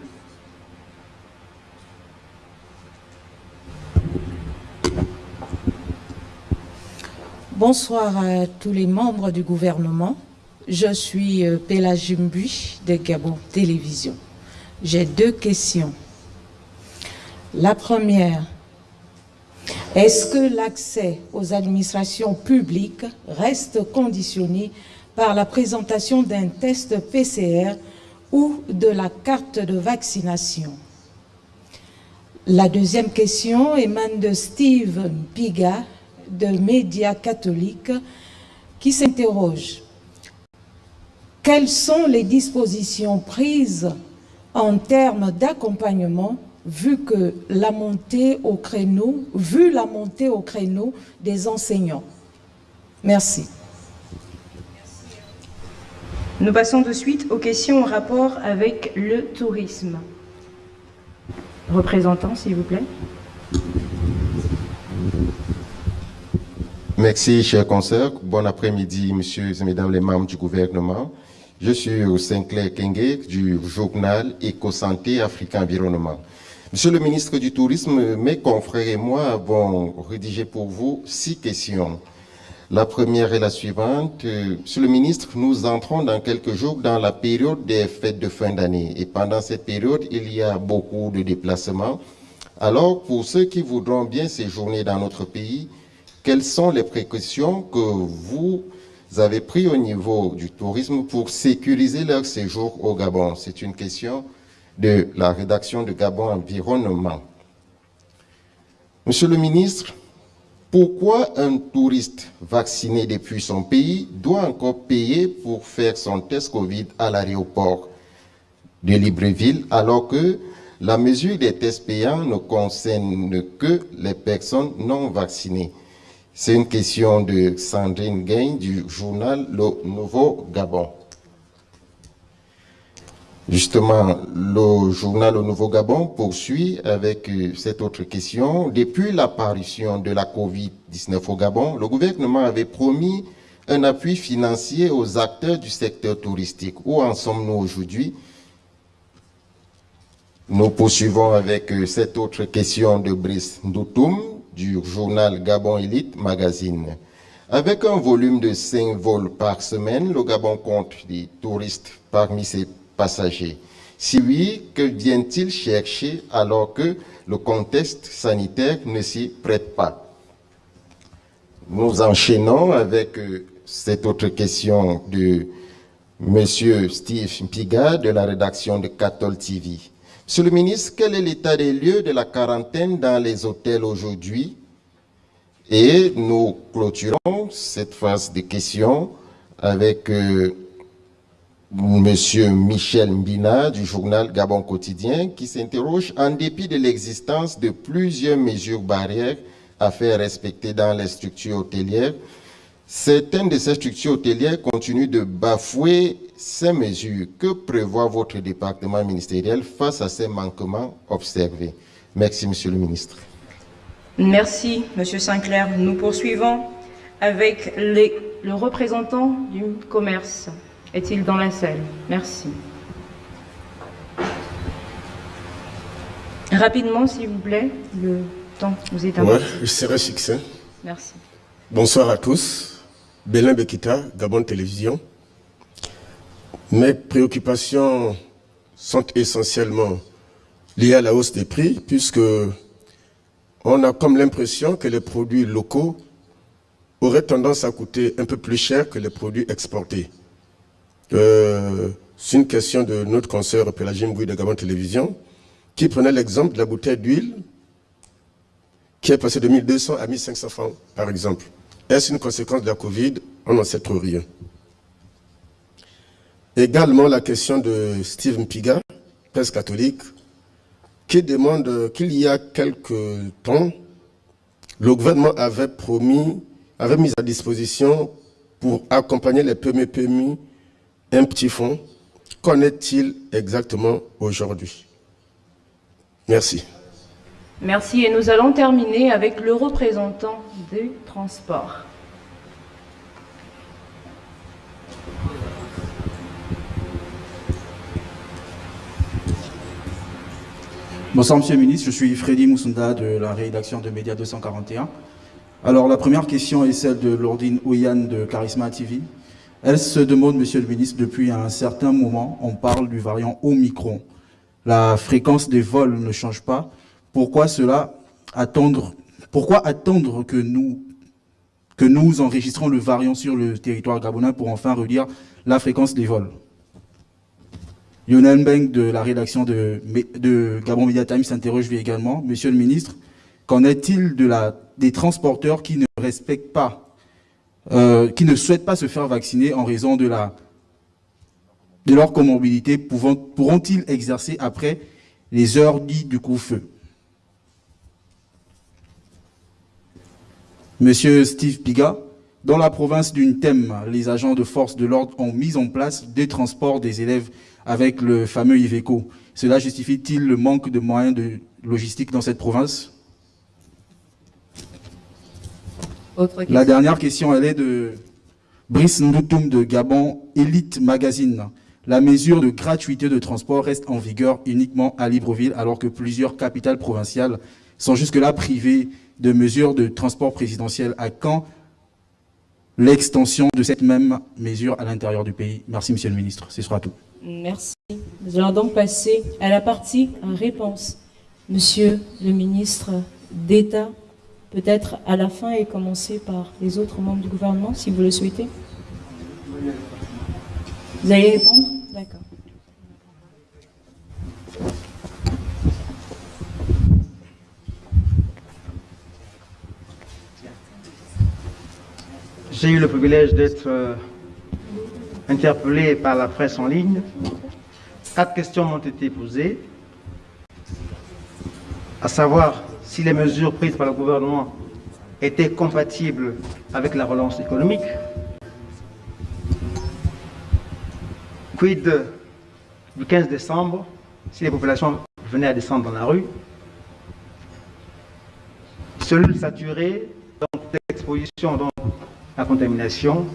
Bonsoir à tous les membres du gouvernement. Je suis euh, Pela Jumbi de Gabon Télévision. J'ai deux questions. La première, est-ce que l'accès aux administrations publiques reste conditionné par la présentation d'un test PCR ou de la carte de vaccination. La deuxième question émane de Steve Piga de Média catholique qui s'interroge. Quelles sont les dispositions prises en termes d'accompagnement vu la montée au créneau des enseignants? Merci. Nous passons de suite aux questions en rapport avec le tourisme. Représentant, s'il vous plaît. Merci, chers consoeurs. Bon après-midi, messieurs et mesdames les membres du gouvernement. Je suis Sinclair Kenge du journal Éco-Santé Afrique Environnement. Monsieur le ministre du Tourisme, mes confrères et moi avons rédigé pour vous six questions. La première est la suivante. Euh, Monsieur le ministre, nous entrons dans quelques jours dans la période des fêtes de fin d'année. Et pendant cette période, il y a beaucoup de déplacements. Alors, pour ceux qui voudront bien séjourner dans notre pays, quelles sont les précautions que vous avez prises au niveau du tourisme pour sécuriser leur séjour au Gabon? C'est une question de la rédaction de Gabon Environnement. Monsieur le ministre, pourquoi un touriste vacciné depuis son pays doit encore payer pour faire son test Covid à l'aéroport de Libreville alors que la mesure des tests payants ne concerne que les personnes non vaccinées? C'est une question de Sandrine Gain du journal Le Nouveau Gabon. Justement, le journal Au Nouveau Gabon poursuit avec euh, cette autre question. Depuis l'apparition de la COVID-19 au Gabon, le gouvernement avait promis un appui financier aux acteurs du secteur touristique. Où en sommes-nous aujourd'hui? Nous poursuivons avec euh, cette autre question de Brice Ndoutoum du journal Gabon Elite Magazine. Avec un volume de 5 vols par semaine, le Gabon compte des touristes parmi ses passagers Si oui, que vient-il chercher alors que le contexte sanitaire ne s'y prête pas? Nous enchaînons avec euh, cette autre question de M. Steve Piga de la rédaction de Catol TV. Monsieur le ministre, quel est l'état des lieux de la quarantaine dans les hôtels aujourd'hui? Et nous clôturons cette phase de questions avec euh, Monsieur Michel Mbina du journal Gabon Quotidien qui s'interroge en dépit de l'existence de plusieurs mesures barrières à faire respecter dans les structures hôtelières, certaines de ces structures hôtelières continuent de bafouer ces mesures. Que prévoit votre département ministériel face à ces manquements observés? Merci, Monsieur le ministre. Merci, Monsieur Sinclair. Nous poursuivons avec le représentant du commerce. Est-il dans la salle? Merci. Rapidement, s'il vous plaît, le temps vous est Oui, je serai succinct. Merci. Bonsoir à tous. Bélin Bekita, Gabon Télévision. Mes préoccupations sont essentiellement liées à la hausse des prix, puisque on a comme l'impression que les produits locaux auraient tendance à coûter un peu plus cher que les produits exportés. Euh, c'est une question de notre consoeur Pélagine Gouy de Gabon Télévision, qui prenait l'exemple de la bouteille d'huile qui est passée de 1200 à 1500 francs, par exemple. Est-ce une conséquence de la Covid? On n'en sait trop rien. Également la question de Steve Mpiga, presse catholique, qui demande qu'il y a quelques temps, le gouvernement avait promis, avait mis à disposition pour accompagner les PME-PMI un petit fonds. Qu'en est-il exactement aujourd'hui? Merci. Merci. Et nous allons terminer avec le représentant du transport. Bonsoir Monsieur le Ministre, je suis Freddy Moussunda de la rédaction de Média 241. Alors la première question est celle de Lordine Ouyan de Charisma TV. Elle se demande, Monsieur le ministre, depuis un certain moment, on parle du variant Omicron. La fréquence des vols ne change pas. Pourquoi cela attendre Pourquoi attendre que nous enregistrons le variant sur le territoire gabonais pour enfin redire la fréquence des vols? Lionel Beng de la rédaction de, Gabon Media Times s'interroge également. Monsieur le ministre, qu'en est-il des transporteurs qui ne respectent pas euh, qui ne souhaitent pas se faire vacciner en raison de, leur comorbidité pourront-ils exercer après les heures dites du coup-feu Monsieur Steve Piga, dans la province d'une thème, les agents de force de l'ordre ont mis en place des transports des élèves avec le fameux Iveco. Cela justifie-t-il le manque de moyens de logistique dans cette province? La dernière question, elle est de Brice Ndoutoum de Gabon Elite Magazine. La mesure de gratuité de transport reste en vigueur uniquement à Libreville, alors que plusieurs capitales provinciales sont jusque-là privées de mesures de transport présidentiel. À quand l'extension de cette même mesure à l'intérieur du pays? Merci, Monsieur le Ministre. Ce sera tout. Merci. Nous allons donc passer à la partie réponse. Monsieur le ministre d'État, peut-être à la fin et commencer par les autres membres du gouvernement, si vous le souhaitez. Vous allez répondre? D'accord. J'ai eu le privilège d'être euh, interpellé par la presse en ligne. Quatre questions m'ont été posées, à savoir si les mesures prises par le gouvernement étaient compatibles avec la relance économique. Quid du 15 décembre, si les populations venaient à descendre dans la rue Cellules saturées, donc d'exposition la contamination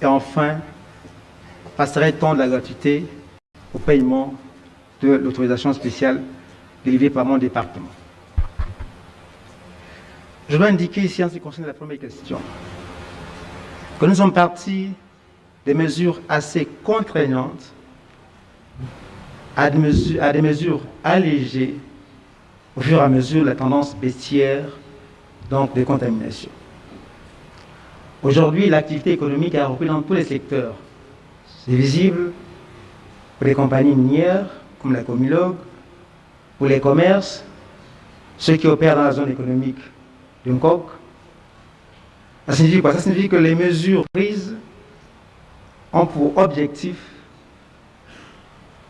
Et enfin, passerait-on de la gratuité au paiement de l'autorisation spéciale délivrée par mon département? Je dois indiquer ici, en ce qui concerne la première question, que nous sommes partis des mesures assez contraignantes à des mesures, à des mesures allégées au fur et à mesure de la tendance baissière donc des contaminations. Aujourd'hui, l'activité économique a repris dans tous les secteurs. C'est visible pour les compagnies minières, comme la Comilogue, pour les commerces, ceux qui opèrent dans la zone économique d'un coq. Ça signifie quoi? Ça signifie que les mesures prises ont pour objectif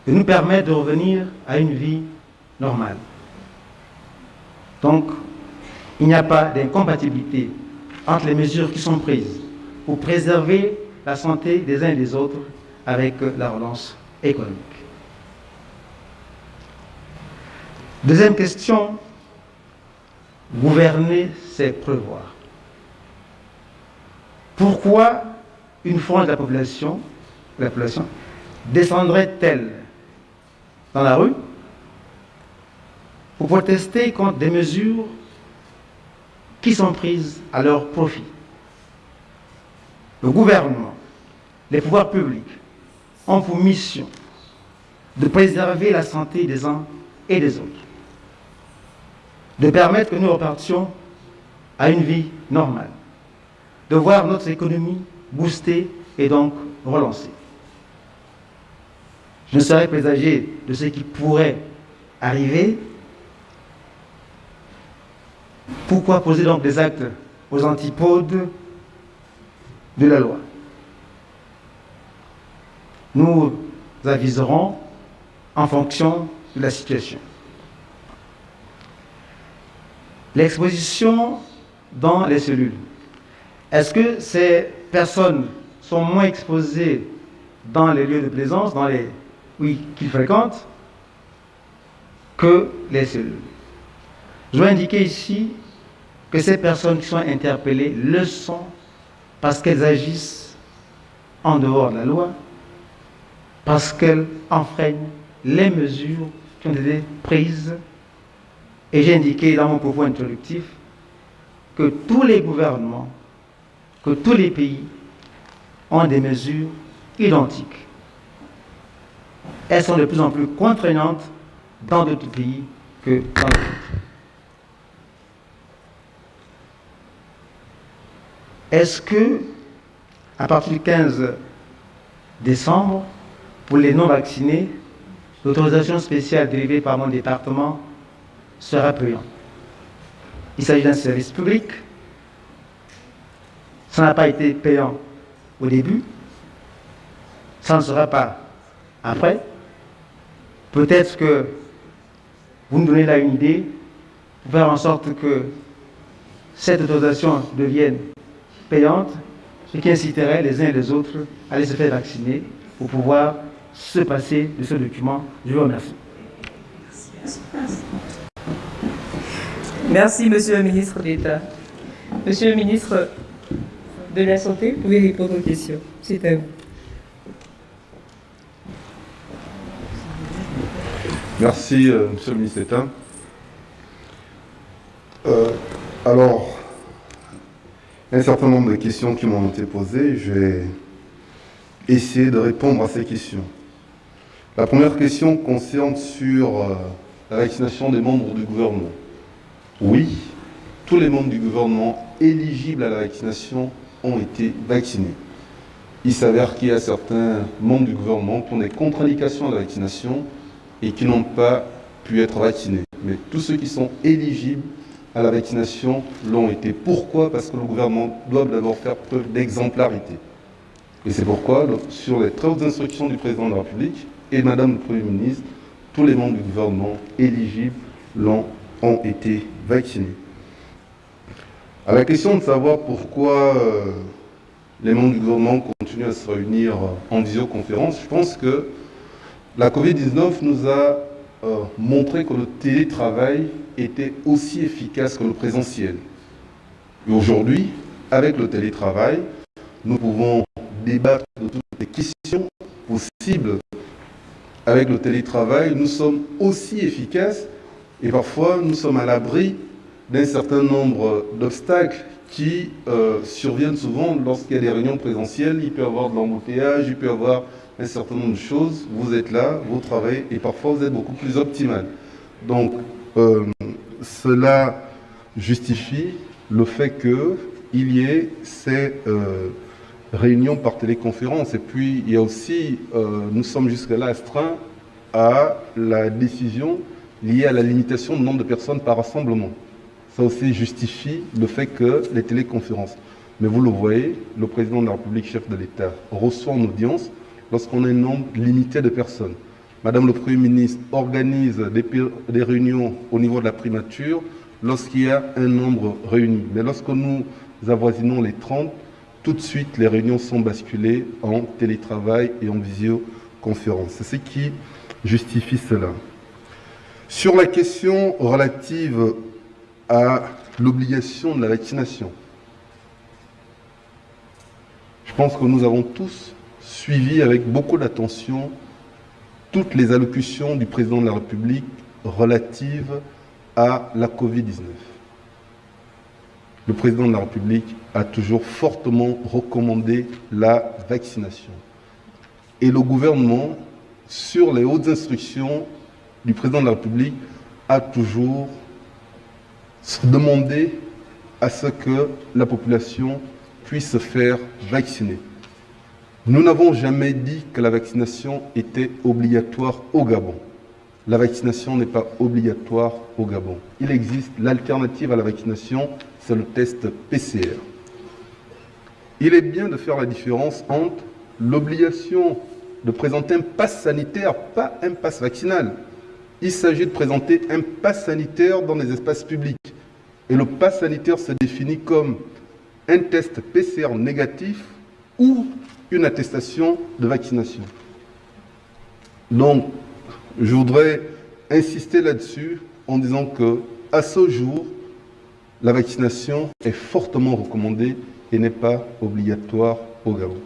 de nous permettre de revenir à une vie normale. Donc, il n'y a pas d'incompatibilité entre les mesures qui sont prises pour préserver la santé des uns et des autres avec la relance économique. Deuxième question, gouverner, c'est prévoir. Pourquoi une frange de la population, la population descendrait-elle dans la rue pour protester contre des mesures qui sont prises à leur profit? Le gouvernement, les pouvoirs publics ont pour mission de préserver la santé des uns et des autres, de permettre que nous repartions à une vie normale, de voir notre économie booster et donc relancer. Je ne serais présager de ce qui pourrait arriver pourquoi poser donc des actes aux antipodes de la loi? Nous aviserons en fonction de la situation. L'exposition dans les cellules. Est-ce que ces personnes sont moins exposées dans les lieux de plaisance, dans les oui qu'ils fréquentent, que les cellules? Je dois indiquer ici que ces personnes qui sont interpellées le sont parce qu'elles agissent en dehors de la loi, parce qu'elles enfreignent les mesures qui ont été prises. Et j'ai indiqué dans mon propos introductif que tous les gouvernements, que tous les pays ont des mesures identiques. Elles sont de plus en plus contraignantes dans d'autres pays que dans d'autres. Est-ce que, à partir du 15 décembre, pour les non-vaccinés, l'autorisation spéciale dérivée par mon département sera payante Il s'agit d'un service public. Ça n'a pas été payant au début. Ça ne sera pas après. Peut-être que vous nous donnez là une idée pour faire en sorte que cette autorisation devienne payante, ce qui inciterait les uns et les autres à aller se faire vacciner pour pouvoir se passer de ce document. Je vous remercie. Merci, Monsieur le ministre d'État. Monsieur le ministre de la Santé, vous pouvez répondre aux questions. C'est à vous. Merci, euh, Monsieur le ministre d'État. Euh, alors, un certain nombre de questions qui m'ont été posées. Je vais essayer de répondre à ces questions. La première question concerne sur euh, la vaccination des membres du gouvernement. Oui, tous les membres du gouvernement éligibles à la vaccination ont été vaccinés. Il s'avère qu'il y a certains membres du gouvernement qui ont des contre-indications à la vaccination et qui n'ont pas pu être vaccinés. Mais tous ceux qui sont éligibles à la vaccination l'ont été. Pourquoi? Parce que le gouvernement doit d'abord faire preuve d'exemplarité. Et c'est pourquoi, sur les très hautes instructions du président de la République et de Madame le Premier ministre, tous les membres du gouvernement éligibles l'ont ont été vaccinés. À la question de savoir pourquoi euh, les membres du gouvernement continuent à se réunir euh, en visioconférence, je pense que la Covid-19 nous a euh, montré que le télétravail était aussi efficace que le présentiel. Aujourd'hui, avec le télétravail, nous pouvons débattre de toutes les questions possibles. Avec le télétravail, nous sommes aussi efficaces et parfois nous sommes à l'abri d'un certain nombre d'obstacles qui euh, surviennent souvent lorsqu'il y a des réunions présentielles. Il peut y avoir de l'embouteillage, il peut y avoir un certain nombre de choses. Vous êtes là, vous travaillez et parfois vous êtes beaucoup plus optimal. Donc, euh, cela justifie le fait qu'il y ait ces euh, réunions par téléconférence. Et puis, il y a aussi, nous sommes jusque-là astreints à la décision liée à la limitation du nombre de personnes par rassemblement. Ça aussi justifie le fait que les téléconférences. Mais vous le voyez, le président de la République, chef de l'État, reçoit en audience lorsqu'on a un nombre limité de personnes. Madame le Premier ministre organise des, des réunions au niveau de la primature lorsqu'il y a un nombre réuni. Mais lorsque nous avoisinons les 30, tout de suite, les réunions sont basculées en télétravail et en visioconférence. C'est ce qui justifie cela. Sur la question relative à l'obligation de la vaccination, je pense que nous avons tous suivi avec beaucoup d'attention toutes les allocutions du président de la République relatives à la Covid-19. Le président de la République a toujours fortement recommandé la vaccination. Et le gouvernement, sur les hautes instructions du président de la République a toujours demandé à ce que la population puisse se faire vacciner. Nous n'avons jamais dit que la vaccination était obligatoire au Gabon. La vaccination n'est pas obligatoire au Gabon. Il existe l'alternative à la vaccination, c'est le test PCR. Il est bien de faire la différence entre l'obligation de présenter un pass sanitaire, pas un pass vaccinal il s'agit de présenter un pass sanitaire dans les espaces publics. Et le pass sanitaire se définit comme un test PCR négatif ou une attestation de vaccination. Donc, je voudrais insister là-dessus en disant que, à ce jour, la vaccination est fortement recommandée et n'est pas obligatoire au Gabon.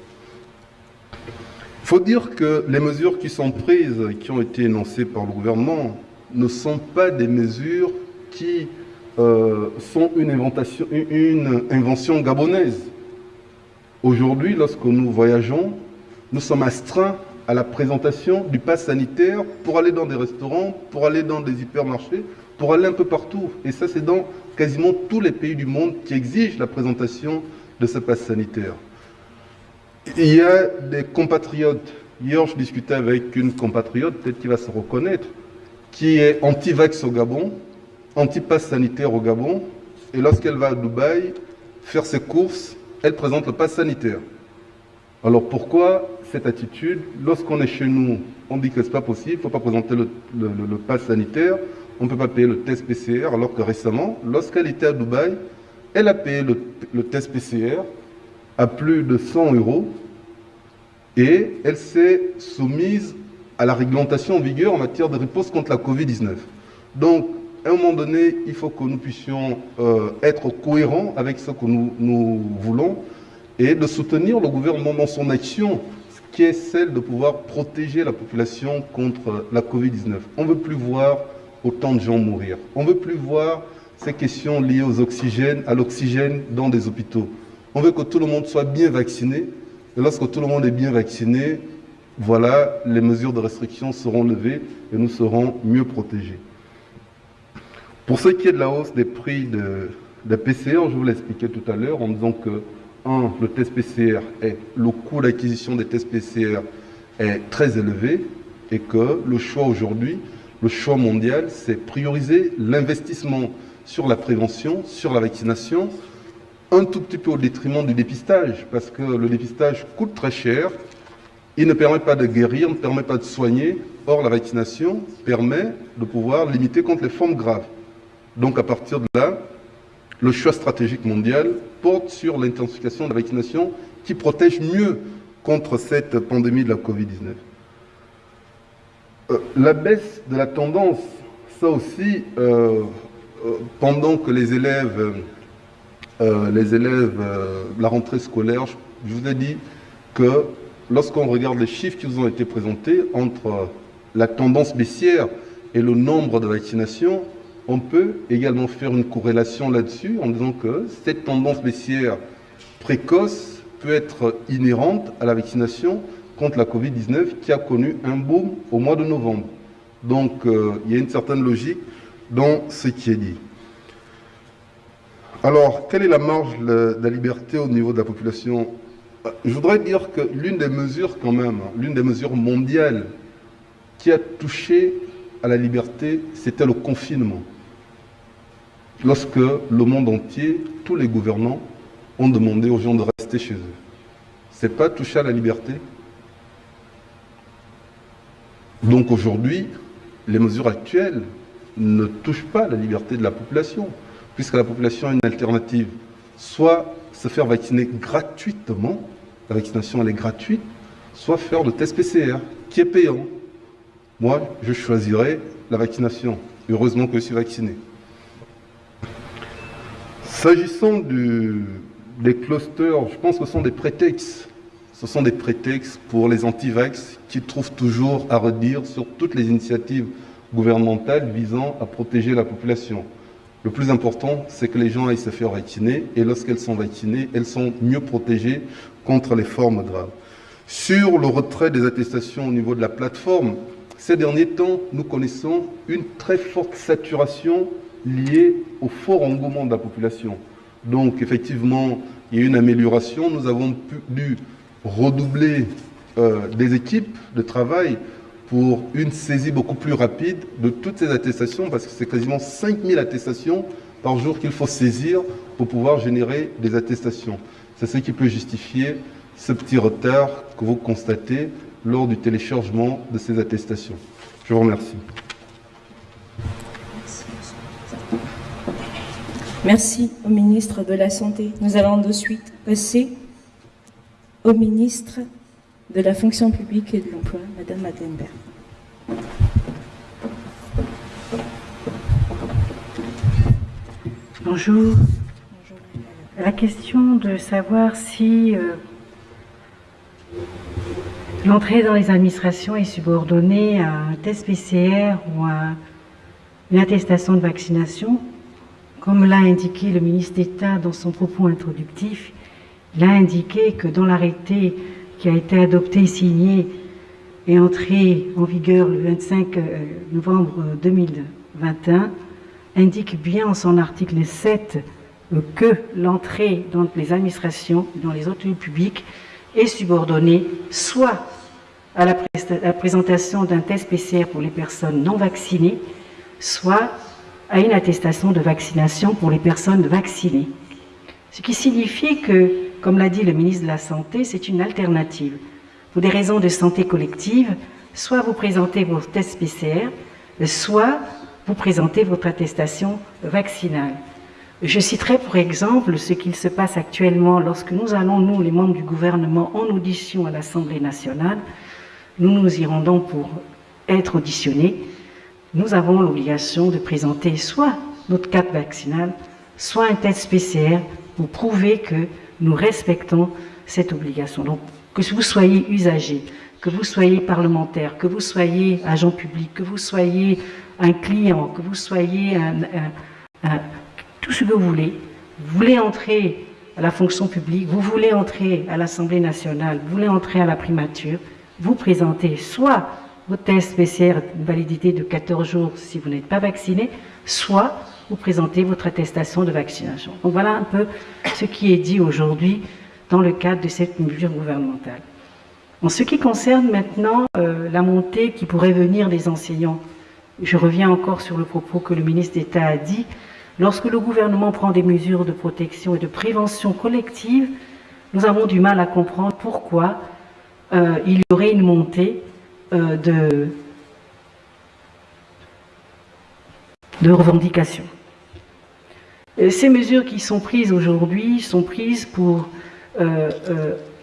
Il faut dire que les mesures qui sont prises, qui ont été énoncées par le gouvernement, ne sont pas des mesures qui euh, sont une, une invention gabonaise. Aujourd'hui, lorsque nous voyageons, nous sommes astreints à la présentation du pass sanitaire pour aller dans des restaurants, pour aller dans des hypermarchés, pour aller un peu partout. Et ça, c'est dans quasiment tous les pays du monde qui exigent la présentation de ce pass sanitaire. Il y a des compatriotes. Hier, je discutais avec une compatriote, peut-être qu'il va se reconnaître, qui est anti-vax au Gabon, anti-pass sanitaire au Gabon, et lorsqu'elle va à Dubaï faire ses courses, elle présente le pass sanitaire. Alors pourquoi cette attitude? Lorsqu'on est chez nous, on dit que ce n'est pas possible, il ne faut pas présenter le, pass sanitaire, on ne peut pas payer le test PCR, alors que récemment, lorsqu'elle était à Dubaï, elle a payé le test PCR, à plus de 100 euros et elle s'est soumise à la réglementation en vigueur en matière de réponse contre la Covid-19. Donc, à un moment donné, il faut que nous puissions euh, être cohérents avec ce que nous, voulons et de soutenir le gouvernement dans son action, qui est celle de pouvoir protéger la population contre la Covid-19. On ne veut plus voir autant de gens mourir. On ne veut plus voir ces questions liées aux oxygènes, à l'oxygène dans des hôpitaux. On veut que tout le monde soit bien vacciné. Et lorsque tout le monde est bien vacciné, voilà, les mesures de restriction seront levées et nous serons mieux protégés. Pour ce qui est de la hausse des prix de, de PCR, je vous l'ai expliqué tout à l'heure en disant que, un, le test PCR est, le coût d'acquisition des tests PCR est très élevé et que le choix aujourd'hui, le choix mondial, c'est prioriser l'investissement sur la prévention, sur la vaccination, un tout petit peu au détriment du dépistage, parce que le dépistage coûte très cher, il ne permet pas de guérir, ne permet pas de soigner, or la vaccination permet de pouvoir limiter contre les formes graves. Donc à partir de là, le choix stratégique mondial porte sur l'intensification de la vaccination qui protège mieux contre cette pandémie de la Covid-19. Euh, la baisse de la tendance, ça aussi, euh, euh, pendant que les élèves, les élèves, la rentrée scolaire, je vous ai dit que lorsqu'on regarde les chiffres qui vous ont été présentés entre la tendance baissière et le nombre de vaccinations, on peut également faire une corrélation là-dessus en disant que cette tendance baissière précoce peut être inhérente à la vaccination contre la Covid-19 qui a connu un boom au mois de novembre. Donc euh, il y a une certaine logique dans ce qui est dit. Alors, quelle est la marge de la liberté au niveau de la population? Euh, Je voudrais dire que l'une des mesures quand même, l'une des mesures mondiales qui a touché à la liberté, c'était le confinement. Lorsque le monde entier, tous les gouvernants ont demandé aux gens de rester chez eux. Ce n'est pas toucher à la liberté? Donc aujourd'hui, les mesures actuelles ne touchent pas la liberté de la population, puisque la population a une alternative. Soit se faire vacciner gratuitement, la vaccination elle est gratuite, soit faire le test PCR, qui est payant. Moi, je choisirais la vaccination. Heureusement que je suis vacciné. S'agissant des clusters, je pense que ce sont des prétextes ce sont des prétextes pour les anti-vax qui trouvent toujours à redire sur toutes les initiatives gouvernementales visant à protéger la population. Le plus important, c'est que les gens aillent se faire vacciner et lorsqu'elles sont vaccinées, elles sont mieux protégées contre les formes graves. Sur le retrait des attestations au niveau de la plateforme, ces derniers temps, nous connaissons une très forte saturation liée au fort engouement de la population. Donc, effectivement, il y a une amélioration. Nous avons pu, redoubler euh, des équipes de travail pour une saisie beaucoup plus rapide de toutes ces attestations, parce que c'est quasiment 5000 attestations par jour qu'il faut saisir pour pouvoir générer des attestations. C'est ce qui peut justifier ce petit retard que vous constatez lors du téléchargement de ces attestations. Je vous remercie. Merci au ministre de la Santé. Nous allons de suite passer au ministre de la fonction publique et de l'emploi, Madame Madenberg. Bonjour. La question de savoir si euh, l'entrée dans les administrations est subordonnée à un test PCR ou à une attestation de vaccination, comme l'a indiqué le ministre d'État dans son propos introductif, il a indiqué que dans l'arrêté qui a été adopté signé et entré en vigueur le 25 euh, novembre 2021, indique bien en son article 7 euh, que l'entrée dans les administrations, dans les autres lieux publics, est subordonnée soit à la, présentation d'un test PCR pour les personnes non vaccinées, soit à une attestation de vaccination pour les personnes vaccinées. Ce qui signifie que comme l'a dit le ministre de la Santé, c'est une alternative. Pour des raisons de santé collective, soit vous présentez vos tests PCR, soit vous présentez votre attestation vaccinale. Je citerai pour exemple ce qu'il se passe actuellement lorsque nous allons, nous, les membres du gouvernement, en audition à l'Assemblée nationale. Nous nous y rendons pour être auditionnés. Nous avons l'obligation de présenter soit notre carte vaccinale, soit un test PCR pour prouver que nous respectons cette obligation. Donc, que vous soyez usager, que vous soyez parlementaire, que vous soyez agent public, que vous soyez un client, que vous soyez un, tout ce que vous voulez, vous voulez entrer à la fonction publique, vous voulez entrer à l'Assemblée nationale, vous voulez entrer à la primature, vous présentez soit vos tests PCR une validité de 14 jours si vous n'êtes pas vacciné, soit vous présentez votre attestation de vaccination. Donc voilà un peu ce qui est dit aujourd'hui dans le cadre de cette mesure gouvernementale. En ce qui concerne maintenant euh, la montée qui pourrait venir des enseignants, je reviens encore sur le propos que le ministre d'État a dit. Lorsque le gouvernement prend des mesures de protection et de prévention collective, nous avons du mal à comprendre pourquoi euh, il y aurait une montée euh, de, de revendications. Ces mesures qui sont prises aujourd'hui sont prises pour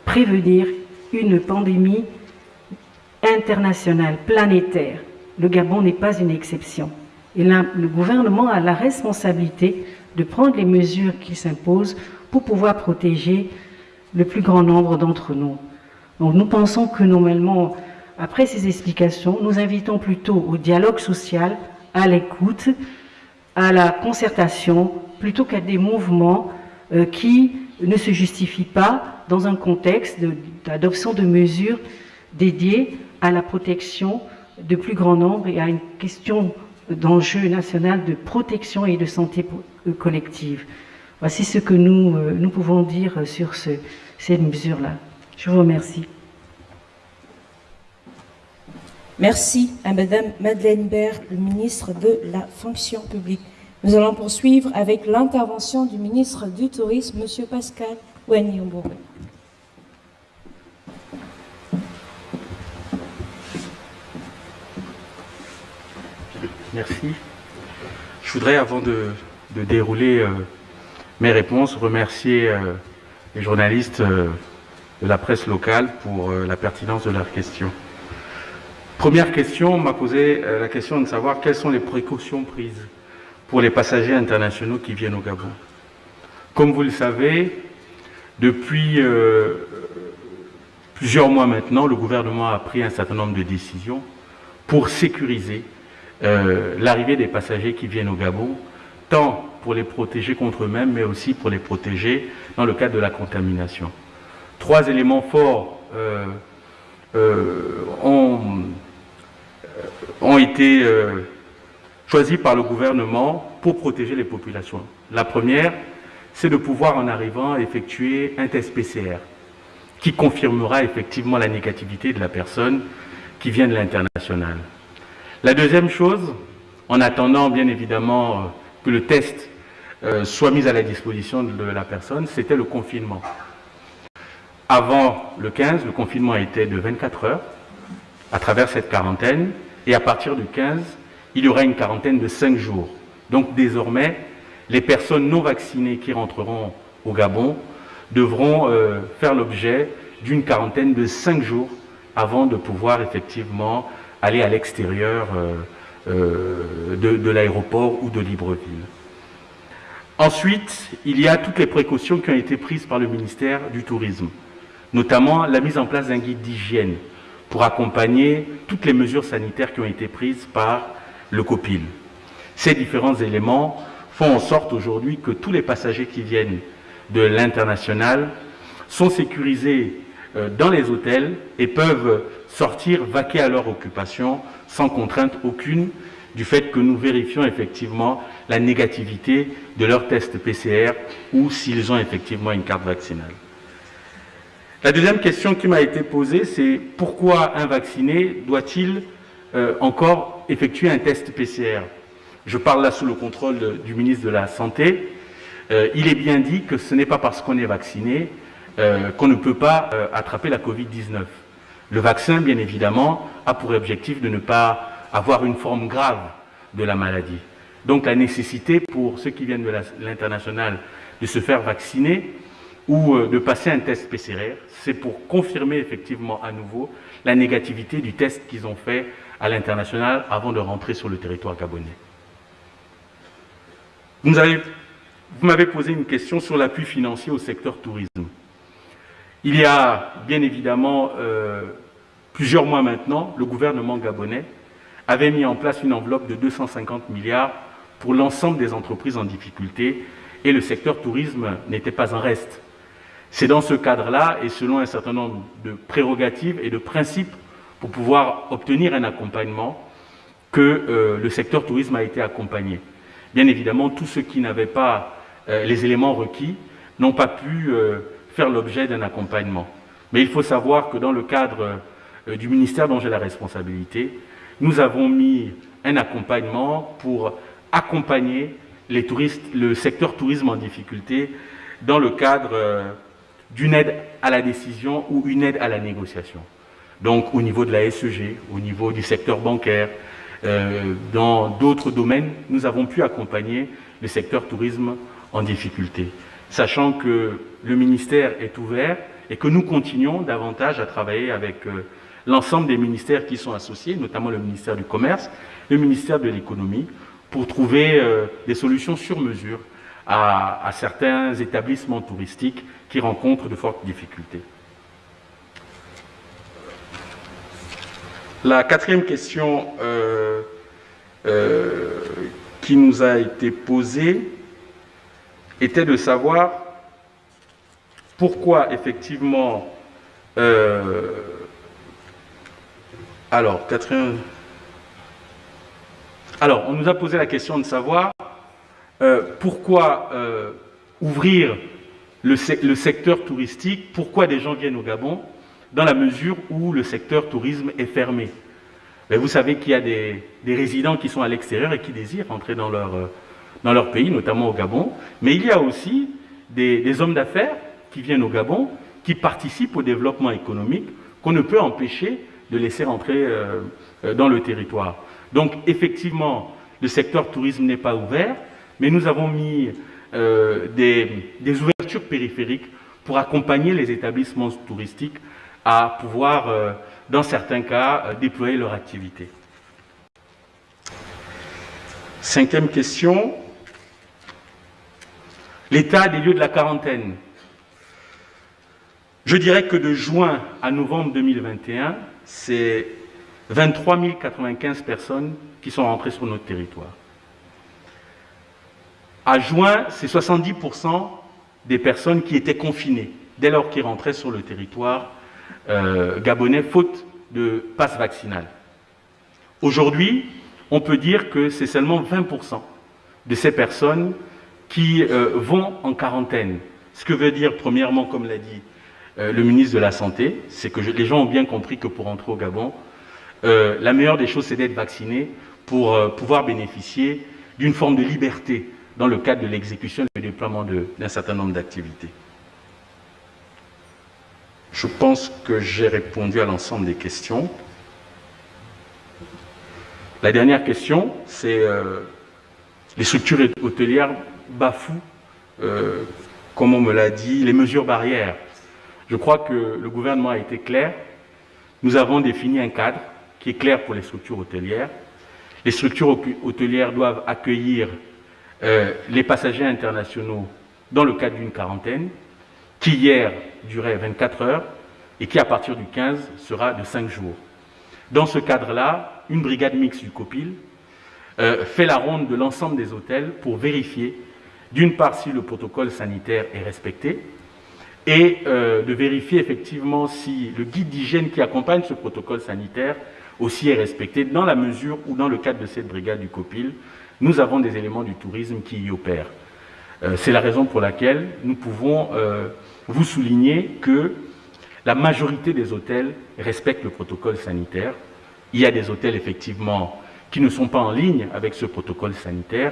prévenir une pandémie internationale, planétaire. Le Gabon n'est pas une exception. Et le gouvernement a la responsabilité de prendre les mesures qui s'imposent pour pouvoir protéger le plus grand nombre d'entre nous. Donc nous pensons que normalement, après ces explications, nous invitons plutôt au dialogue social, à l'écoute, à la concertation, plutôt qu'à des mouvements euh, qui ne se justifient pas dans un contexte d'adoption de, mesures dédiées à la protection de plus grand nombre et à une question d'enjeu national de protection et de santé euh, collective. Voici ce que nous, euh, nous pouvons dire sur ce, cette mesure-là. Je vous remercie. Merci à Madame Madeleine Baird, le ministre de la Fonction publique. Nous allons poursuivre avec l'intervention du ministre du Tourisme, Monsieur Pascal Ouagny-Ombouré. Merci. Je voudrais, avant de, dérouler euh, mes réponses, remercier euh, les journalistes euh, de la presse locale pour la pertinence de leurs questions. Première question, on m'a posé la question de savoir quelles sont les précautions prises pour les passagers internationaux qui viennent au Gabon. Comme vous le savez, depuis plusieurs mois maintenant, le gouvernement a pris un certain nombre de décisions pour sécuriser euh, l'arrivée des passagers qui viennent au Gabon, tant pour les protéger contre eux-mêmes, mais aussi pour les protéger dans le cadre de la contamination. Trois éléments forts euh, euh, ont, ont, été choisis par le gouvernement pour protéger les populations. La première, c'est de pouvoir, en arrivant, effectuer un test PCR qui confirmera effectivement la négativité de la personne qui vient de l'international. La deuxième chose, en attendant bien évidemment euh, que le test euh, soit mis à la disposition de la personne, c'était le confinement. Avant le 15, le confinement était de 24 heures à travers cette quarantaine, et à partir du 15, il y aura une quarantaine de 5 jours. Donc désormais, les personnes non vaccinées qui rentreront au Gabon devront euh, faire l'objet d'une quarantaine de 5 jours avant de pouvoir effectivement aller à l'extérieur euh, euh, de, l'aéroport ou de Libreville. Ensuite, il y a toutes les précautions qui ont été prises par le ministère du Tourisme, notamment la mise en place d'un guide d'hygiène pour accompagner toutes les mesures sanitaires qui ont été prises par le COPIL. Ces différents éléments font en sorte aujourd'hui que tous les passagers qui viennent de l'international sont sécurisés euh, dans les hôtels et peuvent sortir, vaquer à leur occupation sans contrainte aucune du fait que nous vérifions effectivement la négativité de leur test PCR ou s'ils ont effectivement une carte vaccinale. La deuxième question qui m'a été posée, c'est pourquoi un vacciné doit-il euh, encore effectuer un test PCR Je parle là sous le contrôle du ministre de la Santé. Euh, il est bien dit que ce n'est pas parce qu'on est vacciné euh, qu'on ne peut pas attraper la Covid-19. Le vaccin, bien évidemment, a pour objectif de ne pas avoir une forme grave de la maladie. Donc la nécessité pour ceux qui viennent de l'international de se faire vacciner ou euh, de passer un test PCR, c'est pour confirmer effectivement à nouveau la négativité du test qu'ils ont fait à l'international avant de rentrer sur le territoire gabonais. Vous m'avez posé une question sur l'appui financier au secteur tourisme. Il y a bien évidemment euh, plusieurs mois maintenant, le gouvernement gabonais avait mis en place une enveloppe de 250 milliards pour l'ensemble des entreprises en difficulté et le secteur tourisme n'était pas en reste. C'est dans ce cadre-là et selon un certain nombre de prérogatives et de principes pour pouvoir obtenir un accompagnement que euh, le secteur tourisme a été accompagné. Bien évidemment, tous ceux qui n'avaient pas euh, les éléments requis n'ont pas pu euh, faire l'objet d'un accompagnement. Mais il faut savoir que dans le cadre du ministère dont j'ai la responsabilité, nous avons mis un accompagnement pour accompagner le secteur tourisme en difficulté dans le cadre d'une aide à la décision ou une aide à la négociation. Donc au niveau de la SEG, au niveau du secteur bancaire, euh, dans d'autres domaines, nous avons pu accompagner le secteur tourisme en difficulté, sachant que le ministère est ouvert et que nous continuons davantage à travailler avec euh, l'ensemble des ministères qui sont associés, notamment le ministère du Commerce, le ministère de l'Économie, pour trouver euh, des solutions sur mesure à, certains établissements touristiques qui rencontrent de fortes difficultés. La quatrième question euh, euh, qui nous a été posée était de savoir pourquoi effectivement... Euh, alors, quatrième... Alors, on nous a posé la question de savoir pourquoi ouvrir le, secteur touristique, pourquoi des gens viennent au Gabon dans la mesure où le secteur tourisme est fermé? Mais vous savez qu'il y a des, résidents qui sont à l'extérieur et qui désirent rentrer dans leur, euh, dans leur pays, notamment au Gabon. Mais il y a aussi des, hommes d'affaires qui viennent au Gabon, qui participent au développement économique, qu'on ne peut empêcher de laisser rentrer euh, euh, dans le territoire. Donc effectivement, le secteur tourisme n'est pas ouvert, mais nous avons mis des, des ouvertures périphériques pour accompagner les établissements touristiques à pouvoir, euh, dans certains cas, euh, déployer leur activité. Cinquième question, l'état des lieux de la quarantaine. Je dirais que de juin à novembre 2021, c'est 23 095 personnes qui sont rentrées sur notre territoire. À juin, c'est 70% des personnes qui étaient confinées dès lors qu'ils rentraient sur le territoire euh, gabonais faute de passe vaccinal. Aujourd'hui, on peut dire que c'est seulement 20% de ces personnes qui euh, vont en quarantaine. Ce que veut dire, premièrement, comme l'a dit euh, le ministre de la Santé, c'est que les gens ont bien compris que pour entrer au Gabon, la meilleure des choses, c'est d'être vacciné pour pouvoir bénéficier d'une forme de liberté dans le cadre de l'exécution et du déploiement d'un certain nombre d'activités. Je pense que j'ai répondu à l'ensemble des questions. La dernière question, c'est euh, les structures hôtelières bafouent, euh, comme on me l'a dit, les mesures barrières. Je crois que le gouvernement a été clair. Nous avons défini un cadre qui est clair pour les structures hôtelières. Les structures hôtelières doivent accueillir euh, les passagers internationaux dans le cadre d'une quarantaine qui hier durait 24 heures et qui à partir du 15 sera de 5 jours. Dans ce cadre-là, une brigade mixte du COPIL euh, fait la ronde de l'ensemble des hôtels pour vérifier d'une part si le protocole sanitaire est respecté et euh, de vérifier effectivement si le guide d'hygiène qui accompagne ce protocole sanitaire aussi est respecté dans la mesure où dans le cadre de cette brigade du COPIL, nous avons des éléments du tourisme qui y opèrent. Euh, c'est la raison pour laquelle nous pouvons vous souligner que la majorité des hôtels respectent le protocole sanitaire. Il y a des hôtels, effectivement, qui ne sont pas en ligne avec ce protocole sanitaire.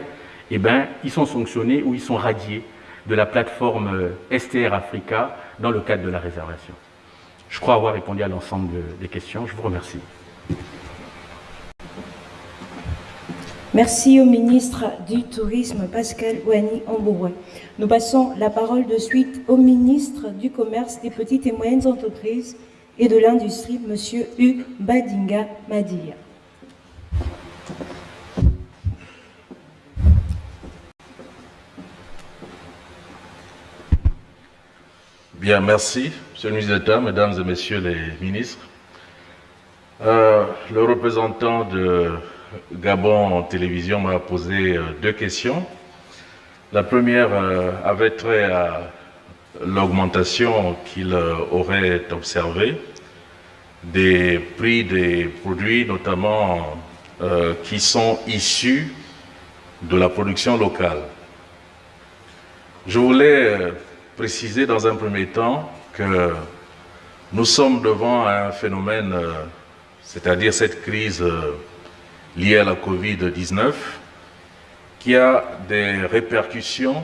Eh bien, ils sont sanctionnés ou ils sont radiés de la plateforme euh, STR Africa dans le cadre de la réservation. Je crois avoir répondu à l'ensemble des questions. Je vous remercie. Merci au ministre du Tourisme, Pascal Ouani Ambouroué. Nous passons la parole de suite au ministre du Commerce, des petites et moyennes entreprises et de l'Industrie, M. Hugues Badinga Madia. Bien, merci, Monsieur le ministre d'État, Mesdames et Messieurs les ministres. Euh, le représentant de Gabon télévision m'a posé euh, deux questions. La première euh, avait trait à l'augmentation qu'il euh, aurait observée des prix des produits, notamment qui sont issus de la production locale. Je voulais préciser dans un premier temps que nous sommes devant un phénomène, c'est-à-dire cette crise liée à la Covid-19, qui a des répercussions,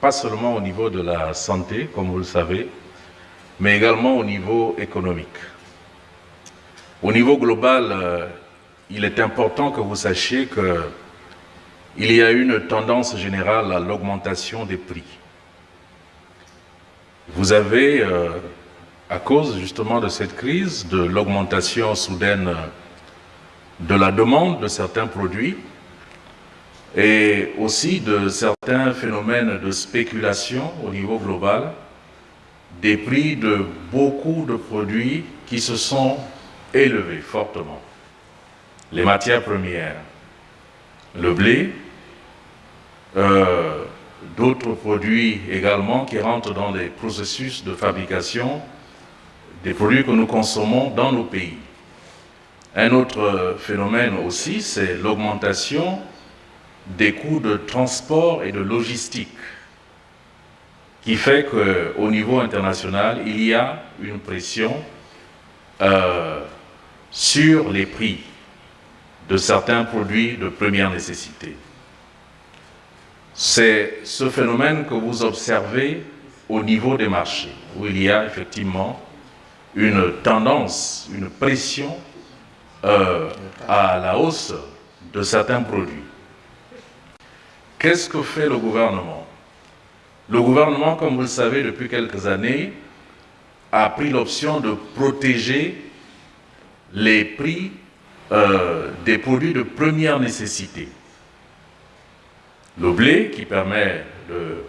pas seulement au niveau de la santé, comme vous le savez, mais également au niveau économique. Au niveau global, euh, il est important que vous sachiez qu'il y a une tendance générale à l'augmentation des prix. Vous avez, euh, à cause justement de cette crise, de l'augmentation soudaine de la demande de certains produits, et aussi de certains phénomènes de spéculation au niveau global, des prix de beaucoup de produits qui se sont élevés fortement. Les matières premières, le blé, euh, d'autres produits également qui rentrent dans les processus de fabrication des produits que nous consommons dans nos pays. Un autre phénomène aussi, c'est l'augmentation des coûts de transport et de logistique qui fait qu'au niveau international, il y a une pression euh, sur les prix de certains produits de première nécessité. C'est ce phénomène que vous observez au niveau des marchés, où il y a effectivement une tendance, une pression euh, à la hausse de certains produits. Qu'est-ce que fait le gouvernement? Le gouvernement, comme vous le savez depuis quelques années, a pris l'option de protéger les prix euh, des produits de première nécessité. Le blé qui permet de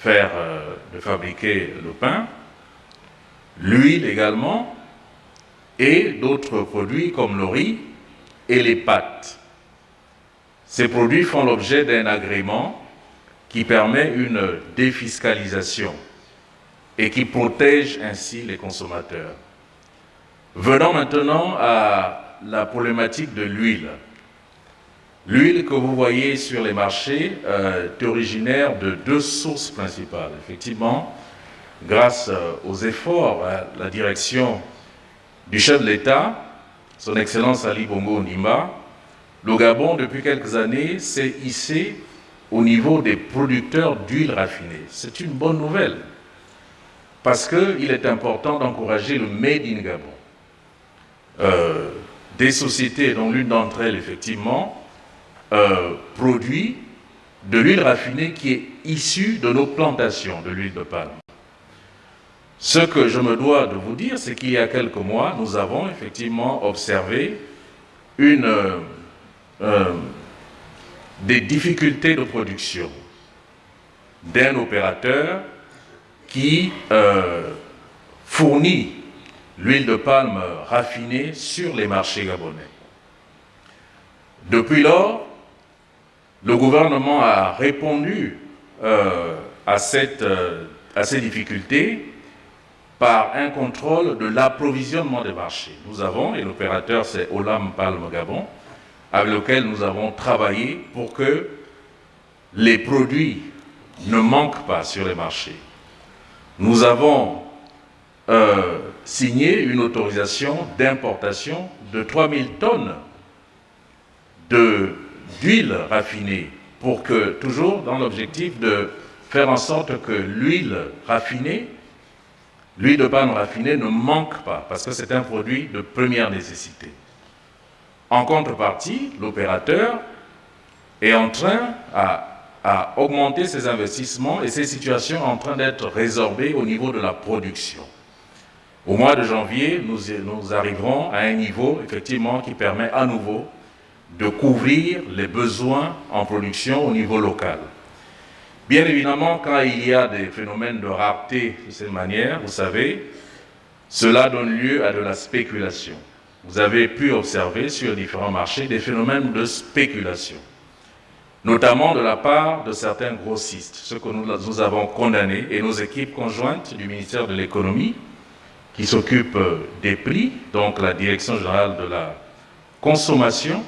faire, euh, de fabriquer le pain, l'huile également, et d'autres produits comme le riz et les pâtes. Ces produits font l'objet d'un agrément qui permet une défiscalisation et qui protège ainsi les consommateurs. Venons maintenant à la problématique de l'huile. L'huile que vous voyez sur les marchés euh, est originaire de deux sources principales. Effectivement, grâce euh, aux efforts à la direction du chef de l'État, son Excellence Ali Bongo Nima, le Gabon, depuis quelques années, s'est hissé au niveau des producteurs d'huile raffinée. C'est une bonne nouvelle, parce qu'il est important d'encourager le Made in Gabon. Euh, des sociétés, dont l'une d'entre elles, effectivement, euh, produit de l'huile raffinée qui est issue de nos plantations de l'huile de palme. Ce que je me dois de vous dire, c'est qu'il y a quelques mois, nous avons effectivement observé une euh, des difficultés de production d'un opérateur qui euh, fournit l'huile de palme raffinée sur les marchés gabonais. Depuis lors, le gouvernement a répondu euh, à, cette, à ces difficultés par un contrôle de l'approvisionnement des marchés. Nous avons, et l'opérateur c'est Olam Palme Gabon, avec lequel nous avons travaillé pour que les produits ne manquent pas sur les marchés. Nous avons euh, signé une autorisation d'importation de 3000 tonnes d'huile raffinée pour que, toujours dans l'objectif de faire en sorte que l'huile raffinée, l'huile de palme raffinée ne manque pas, parce que c'est un produit de première nécessité. En contrepartie, l'opérateur est en train à, augmenter ses investissements et ces situations en train d'être résorbées au niveau de la production. Au mois de janvier, nous, nous arriverons à un niveau effectivement qui permet à nouveau de couvrir les besoins en production au niveau local. Bien évidemment, quand il y a des phénomènes de rareté de cette manière, vous savez, cela donne lieu à de la spéculation vous avez pu observer sur différents marchés des phénomènes de spéculation. notamment de la part de certains grossistes, ce que nous, avons condamné, et nos équipes conjointes du ministère de l'économie, qui s'occupe des prix, donc la Direction générale de la consommation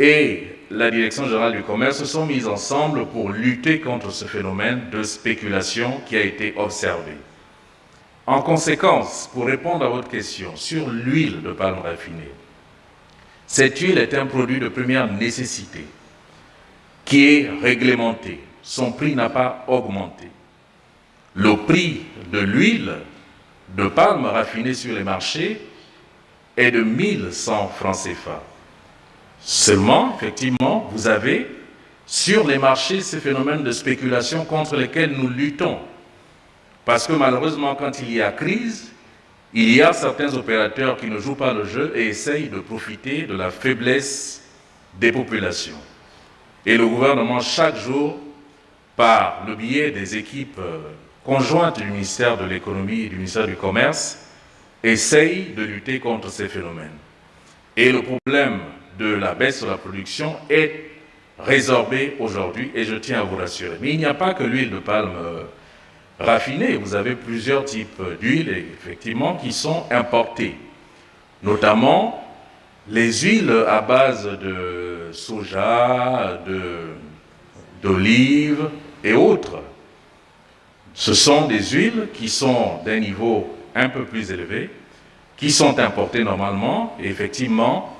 et la Direction générale du commerce se sont mises ensemble pour lutter contre ce phénomène de spéculation qui a été observé. En conséquence, pour répondre à votre question sur l'huile de palme raffinée, cette huile est un produit de première nécessité qui est réglementé. Son prix n'a pas augmenté. Le prix de l'huile de palme raffinée sur les marchés est de 1100 francs CFA. Seulement, effectivement, vous avez sur les marchés ces phénomènes de spéculation contre lesquels nous luttons. Parce que malheureusement, quand il y a crise, il y a certains opérateurs qui ne jouent pas le jeu et essayent de profiter de la faiblesse des populations. Et le gouvernement, chaque jour, par le biais des équipes euh, conjointes du ministère de l'économie et du ministère du commerce, essaye de lutter contre ces phénomènes. Et le problème de la baisse de la production est résorbé aujourd'hui et je tiens à vous rassurer. Mais il n'y a pas que l'huile de palme euh, raffinée, vous avez plusieurs types d'huiles effectivement qui sont importées, notamment les huiles à base de soja, d'olive et autres. Ce sont des huiles qui sont d'un niveau un peu plus élevé, qui sont importées normalement, et effectivement,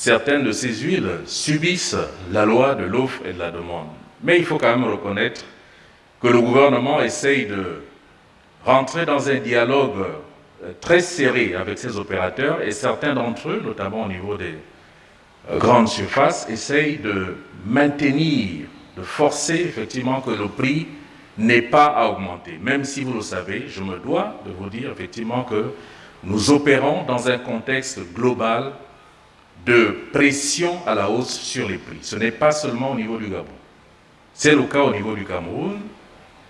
certaines de ces huiles subissent la loi de l'offre et de la demande. Mais il faut quand même reconnaître que le gouvernement essaye de rentrer dans un dialogue euh, très serré avec ses opérateurs et certains d'entre eux, notamment au niveau des euh, grandes surfaces, essayent de maintenir, de forcer effectivement que le prix n'ait pas à augmenter. Même si vous le savez, je me dois de vous dire effectivement que nous opérons dans un contexte global de pression à la hausse sur les prix. Ce n'est pas seulement au niveau du Gabon. C'est le cas au niveau du Cameroun,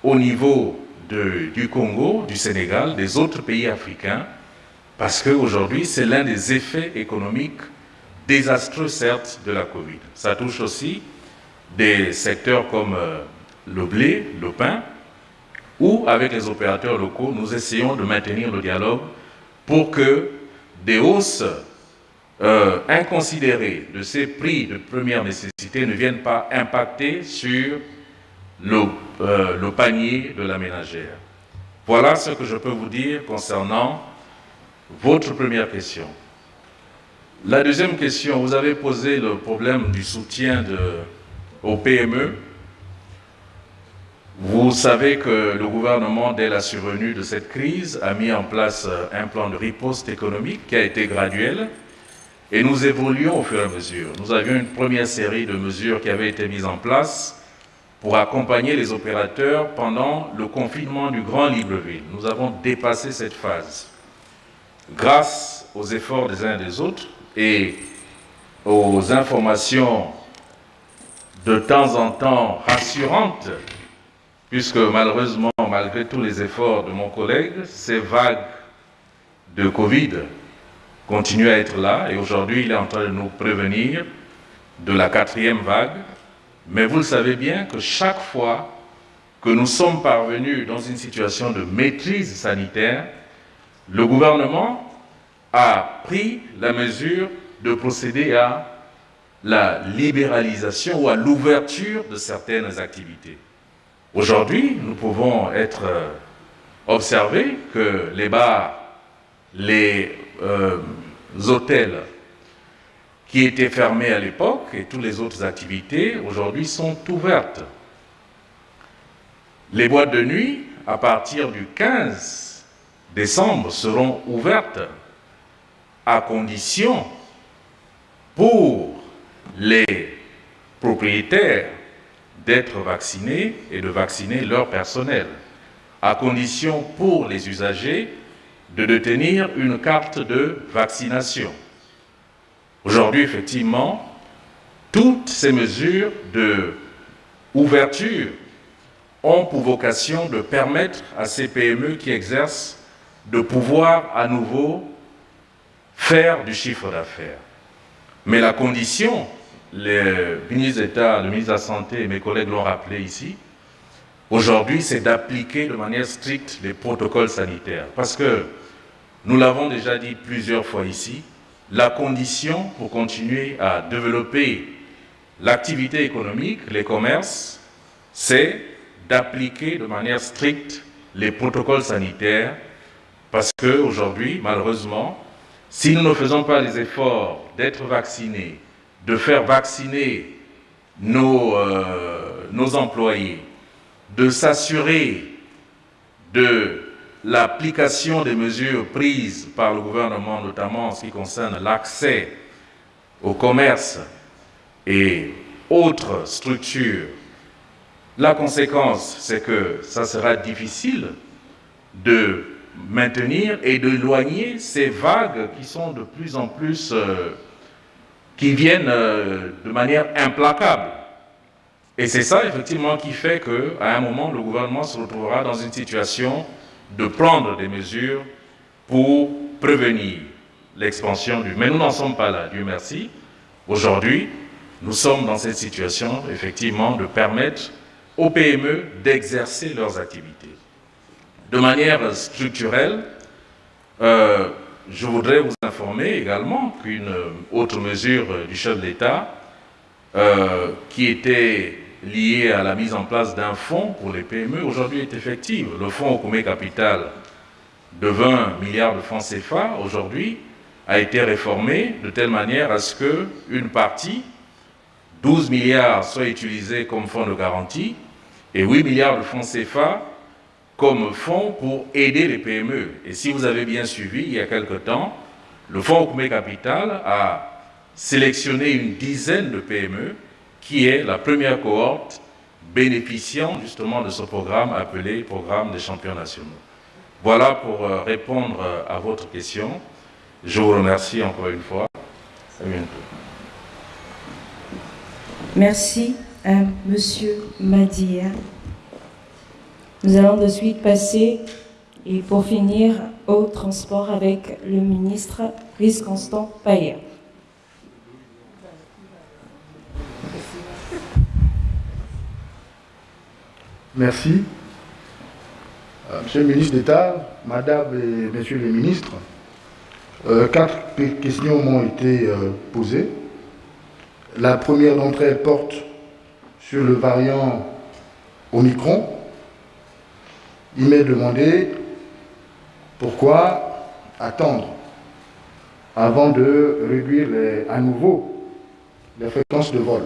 au niveau du Congo, du Sénégal, des autres pays africains, parce qu'aujourd'hui, c'est l'un des effets économiques désastreux, certes, de la Covid. Ça touche aussi des secteurs comme euh, le blé, le pain, où, avec les opérateurs locaux, nous essayons de maintenir le dialogue pour que des hausses euh, inconsidérées de ces prix de première nécessité ne viennent pas impacter sur le, euh, le panier de la ménagère. Voilà ce que je peux vous dire concernant votre première question. La deuxième question, vous avez posé le problème du soutien aux PME. Vous savez que le gouvernement, dès la survenue de cette crise, a mis en place un plan de riposte économique qui a été graduel et nous évoluons au fur et à mesure. Nous avions une première série de mesures qui avaient été mises en place pour accompagner les opérateurs pendant le confinement du Grand Libreville. Nous avons dépassé cette phase. Grâce aux efforts des uns et des autres et aux informations de temps en temps rassurantes, puisque malheureusement, malgré tous les efforts de mon collègue, ces vagues de Covid continuent à être là et aujourd'hui il est en train de nous prévenir de la quatrième vague mais vous le savez bien que chaque fois que nous sommes parvenus dans une situation de maîtrise sanitaire, le gouvernement a pris la mesure de procéder à la libéralisation ou à l'ouverture de certaines activités. Aujourd'hui, nous pouvons être euh, observés que les bars, les euh, hôtels, qui étaient fermées à l'époque et toutes les autres activités aujourd'hui sont ouvertes. Les boîtes de nuit, à partir du 15 décembre, seront ouvertes à condition pour les propriétaires d'être vaccinés et de vacciner leur personnel, à condition pour les usagers de détenir une carte de vaccination. Aujourd'hui, effectivement, toutes ces mesures de ouverture ont pour vocation de permettre à ces PME qui exercent de pouvoir à nouveau faire du chiffre d'affaires. Mais la condition le ministre d'État, le ministre de la Santé et mes collègues l'ont rappelé ici, aujourd'hui, c'est d'appliquer de manière stricte les protocoles sanitaires. Parce que, nous l'avons déjà dit plusieurs fois ici, la condition pour continuer à développer l'activité économique, les commerces, c'est d'appliquer de manière stricte les protocoles sanitaires parce qu'aujourd'hui, malheureusement, si nous ne faisons pas les efforts d'être vaccinés, de faire vacciner nos, euh, nos employés, de s'assurer de l'application des mesures prises par le gouvernement, notamment en ce qui concerne l'accès au commerce et autres structures, la conséquence, c'est que ça sera difficile de maintenir et d'éloigner ces vagues qui sont de plus en plus, euh, qui viennent euh, de manière implacable. Et c'est ça, effectivement, qui fait qu'à un moment, le gouvernement se retrouvera dans une situation de prendre des mesures pour prévenir l'expansion du... Mais nous n'en sommes pas là, Dieu merci. Aujourd'hui, nous sommes dans cette situation, effectivement, de permettre aux PME d'exercer leurs activités. De manière structurelle, euh, je voudrais vous informer également qu'une autre mesure du chef de l'État, euh, qui était liée à la mise en place d'un fonds pour les PME, aujourd'hui est effective. Le fonds Okoumé Capital de 20 milliards de francs CFA, aujourd'hui, a été réformé de telle manière à ce qu'une partie, 12 milliards, soit utilisée comme fonds de garantie et 8 milliards de francs CFA comme fonds pour aider les PME. Et si vous avez bien suivi, il y a quelque temps, le fonds Okoumé Capital a sélectionné une dizaine de PME qui est la première cohorte bénéficiant justement de ce programme appelé Programme des champions nationaux. Voilà pour euh, répondre euh, à votre question. Je vous remercie encore une fois. À bientôt. Merci à Monsieur Madia. Nous allons de suite passer, et pour finir, au transport avec le ministre Chris Constant Payer. Merci. Euh, Monsieur le ministre d'État, Madame et Messieurs les ministres, euh, quatre questions m'ont été euh, posées. La première d'entre elles porte sur le variant Omicron. Il m'est demandé pourquoi attendre avant de réduire à nouveau les fréquences de vol.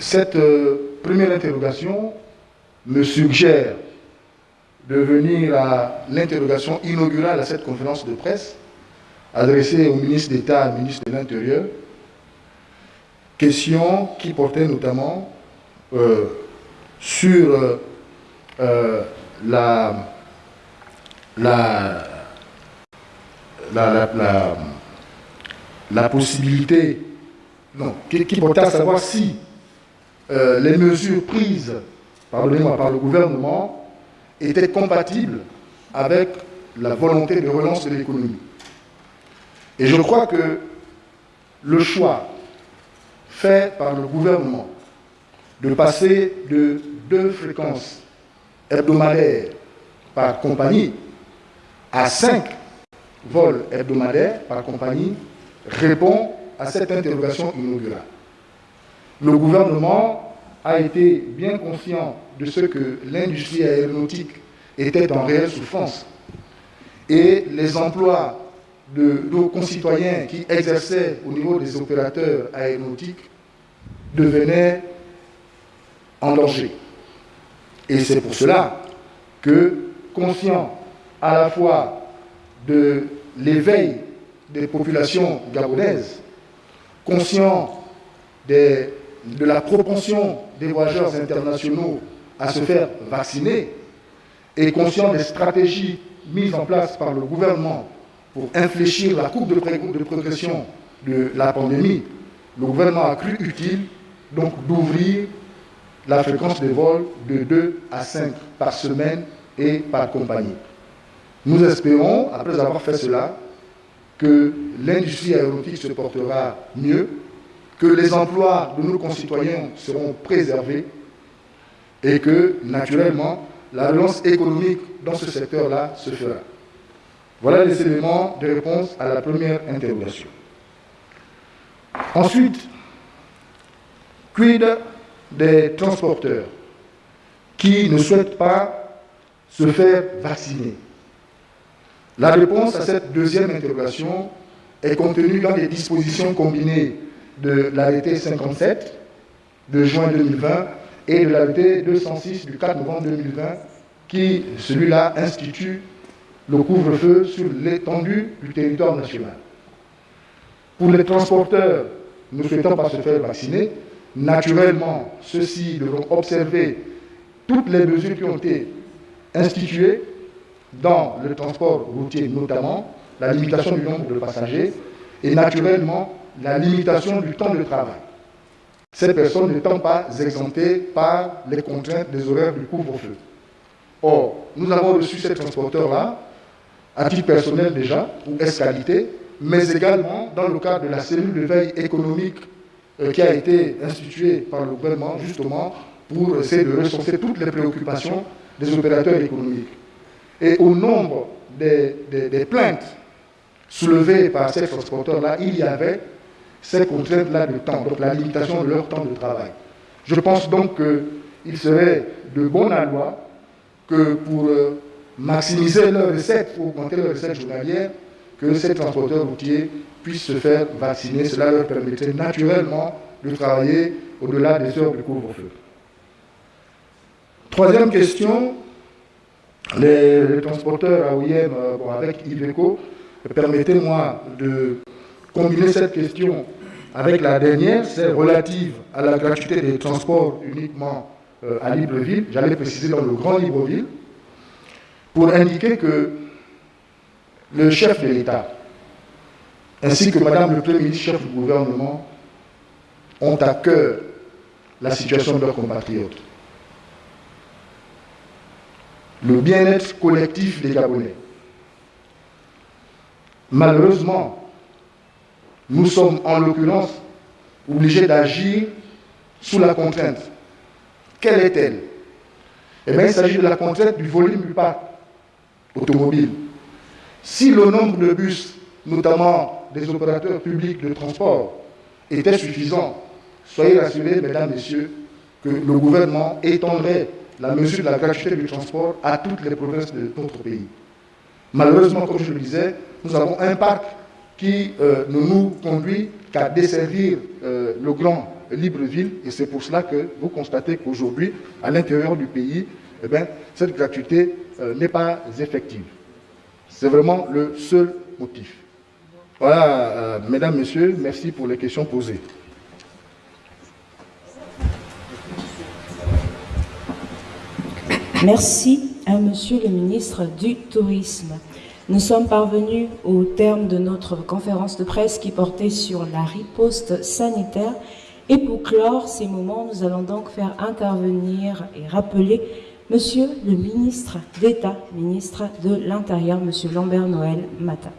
Cette euh, première interrogation me suggère de venir à l'interrogation inaugurale à cette conférence de presse adressée au ministre d'État, ministre de l'Intérieur, question qui portait notamment euh, sur euh, la, la, la, possibilité, non, qui portait à savoir si euh, les mesures prises par le, par le gouvernement étaient compatibles avec la volonté de relance de l'économie. Et je crois que le choix fait par le gouvernement de passer de deux fréquences hebdomadaires par compagnie à cinq vols hebdomadaires par compagnie répond à cette interrogation inaugurale le gouvernement a été bien conscient de ce que l'industrie aéronautique était en réelle souffrance. Et les emplois de nos concitoyens qui exerçaient au niveau des opérateurs aéronautiques devenaient en danger. Et c'est pour cela que, conscient à la fois de l'éveil des populations gabonaises, conscient des de la propension des voyageurs internationaux à se faire vacciner et conscient des stratégies mises en place par le gouvernement pour infléchir la courbe de, progression de la pandémie, le gouvernement a cru utile donc d'ouvrir la fréquence des vols de 2 à 5 par semaine et par compagnie. Nous espérons, après avoir fait cela, que l'industrie aéronautique se portera mieux, que les emplois de nos concitoyens seront préservés et que, naturellement, la relance économique dans ce secteur-là se fera. Voilà les éléments de réponse à la première interrogation. Ensuite, quid des transporteurs qui ne souhaitent pas se faire vacciner? La réponse à cette deuxième interrogation est contenue dans les dispositions combinées de l'arrêté 57 de juin 2020 et de l'arrêté 206 du 4 novembre 2020 qui, celui-là, institue le couvre-feu sur l'étendue du territoire national. Pour les transporteurs ne souhaitant pas se faire vacciner, naturellement, ceux-ci devront observer toutes les mesures qui ont été instituées dans le transport routier, notamment la limitation du nombre de passagers et naturellement la limitation du temps de travail. Ces personnes n'étant pas exemptées par les contraintes des horaires du couvre-feu. Or, nous avons reçu ces transporteurs-là, à titre personnel déjà, ou escalité, mais également dans le cadre de la cellule de veille économique euh, qui a été instituée par le gouvernement, justement, pour essayer de recenser toutes les préoccupations des opérateurs économiques. Et au nombre des, des plaintes soulevées par ces transporteurs-là, il y avait ces contraintes-là de temps, donc la limitation de leur temps de travail. Je pense donc qu'il serait de bonne loi que pour euh, maximiser leurs recettes, pour augmenter leurs recettes journalières, que ces transporteurs routiers puissent se faire vacciner. Cela leur permettrait naturellement de travailler au-delà des heures de couvre-feu. Troisième question, les, transporteurs AOIM euh, bon, avec Iveco, permettez-moi de combiner cette question avec la dernière, c'est relative à la gratuité des transports uniquement euh, à Libreville, j'allais préciser dans le Grand Libreville, pour indiquer que le chef de l'État, ainsi que Madame le Premier ministre, chef du gouvernement, ont à cœur la situation de leurs compatriotes. Le bien-être collectif des Gabonais. Malheureusement, nous sommes en l'occurrence obligés d'agir sous la contrainte quelle est-elle? Eh bien, il s'agit de la contrainte du volume du parc automobile. Si le nombre de bus, notamment des opérateurs publics de transport, était suffisant, soyez rassurés, mesdames, messieurs, que le gouvernement étendrait la mesure de la gratuité du transport à toutes les provinces de notre pays. Malheureusement, comme je le disais, nous avons un parc qui euh, ne nous conduit qu'à desservir euh, le grand Libreville, et c'est pour cela que vous constatez qu'aujourd'hui, à l'intérieur du pays, eh bien, cette gratuité euh, n'est pas effective. C'est vraiment le seul motif. Voilà, mesdames, messieurs, merci pour les questions posées. Merci à Monsieur le ministre du Tourisme. Nous sommes parvenus au terme de notre conférence de presse qui portait sur la riposte sanitaire et pour clore ces moments, nous allons donc faire intervenir et rappeler Monsieur le ministre d'État, ministre de l'Intérieur, Monsieur Lambert Noël Matin.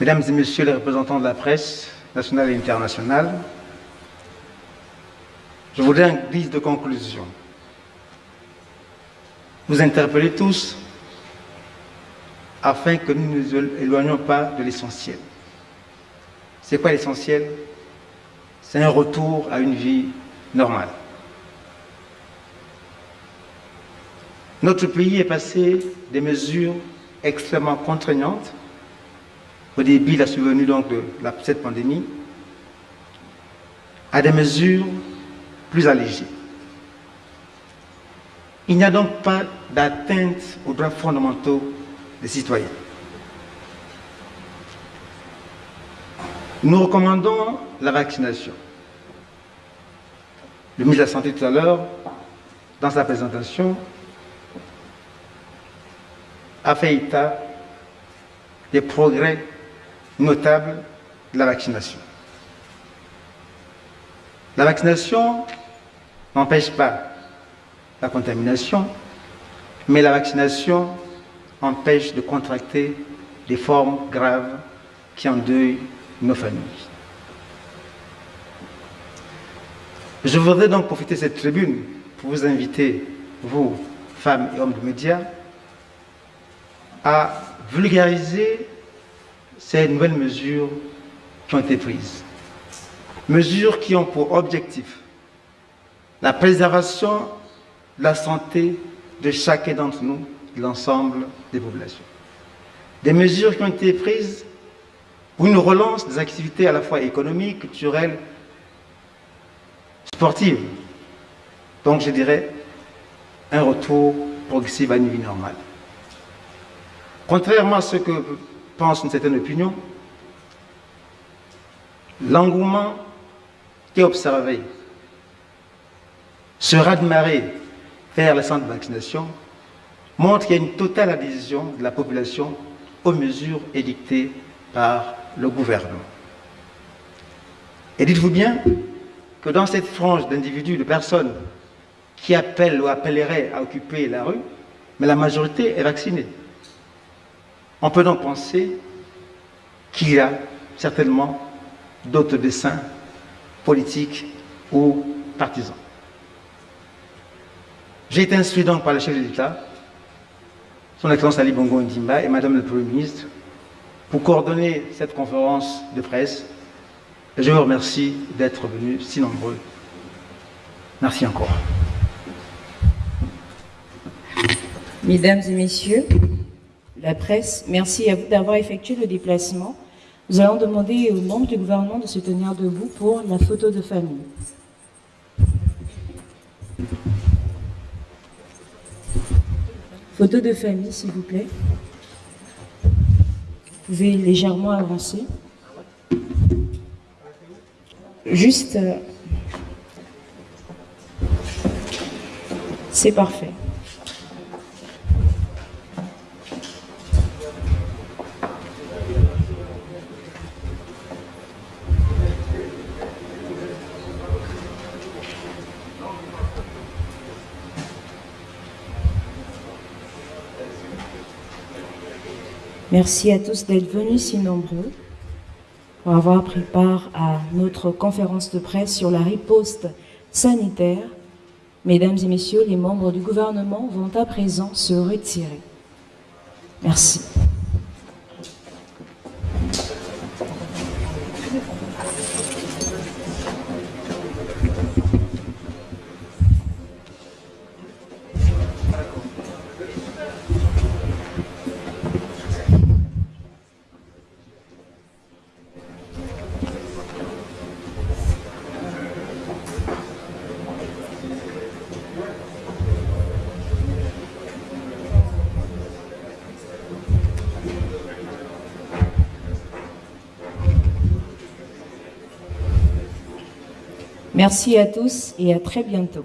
Mesdames et Messieurs les représentants de la presse nationale et internationale, je voudrais en guise de conclusion vous interpeller tous afin que nous ne nous éloignions pas de l'essentiel. C'est quoi l'essentiel? C'est un retour à une vie normale. Notre pays est passé des mesures extrêmement contraignantes au début de la survenue donc de cette pandémie à des mesures plus allégées. Il n'y a donc pas d'atteinte aux droits fondamentaux des citoyens. Nous recommandons la vaccination. Le ministre de la Santé tout à l'heure, dans sa présentation, a fait état des progrès notables de la vaccination. La vaccination n'empêche pas la contamination, mais la vaccination empêche de contracter des formes graves qui endeuillent nos familles. Je voudrais donc profiter de cette tribune pour vous inviter, vous, femmes et hommes de médias, à vulgariser ces nouvelles mesures qui ont été prises. Mesures qui ont pour objectif la préservation de la santé de chacun d'entre nous, de l'ensemble des populations. Des mesures qui ont été prises pour une relance des activités à la fois économiques, culturelles, sportives. Donc je dirais un retour progressif à une vie normale. Contrairement à ce que pense une certaine opinion, l'engouement est observé sera démarré vers les centres de vaccination montre qu'il y a une totale adhésion de la population aux mesures édictées par le gouvernement. Et dites-vous bien que dans cette frange d'individus, de personnes qui appellent ou appelleraient à occuper la rue, mais la majorité est vaccinée. On peut donc penser qu'il y a certainement d'autres dessins politiques ou partisans. J'ai été instruit donc par le chef de l'État, son Excellence Ali Bongo Ndimba et Madame le Premier ministre, pour coordonner cette conférence de presse. Je vous remercie d'être venus si nombreux. Merci encore. Mesdames et messieurs, la presse, merci à vous d'avoir effectué le déplacement. Nous allons demander aux membres du gouvernement de se tenir debout pour la photo de famille. Photo de famille, s'il vous plaît. Vous pouvez légèrement avancer. Juste... euh, C'est parfait. Merci à tous d'être venus si nombreux pour avoir pris part à notre conférence de presse sur la riposte sanitaire. Mesdames et messieurs, les membres du gouvernement vont à présent se retirer. Merci. Merci à tous et à très bientôt.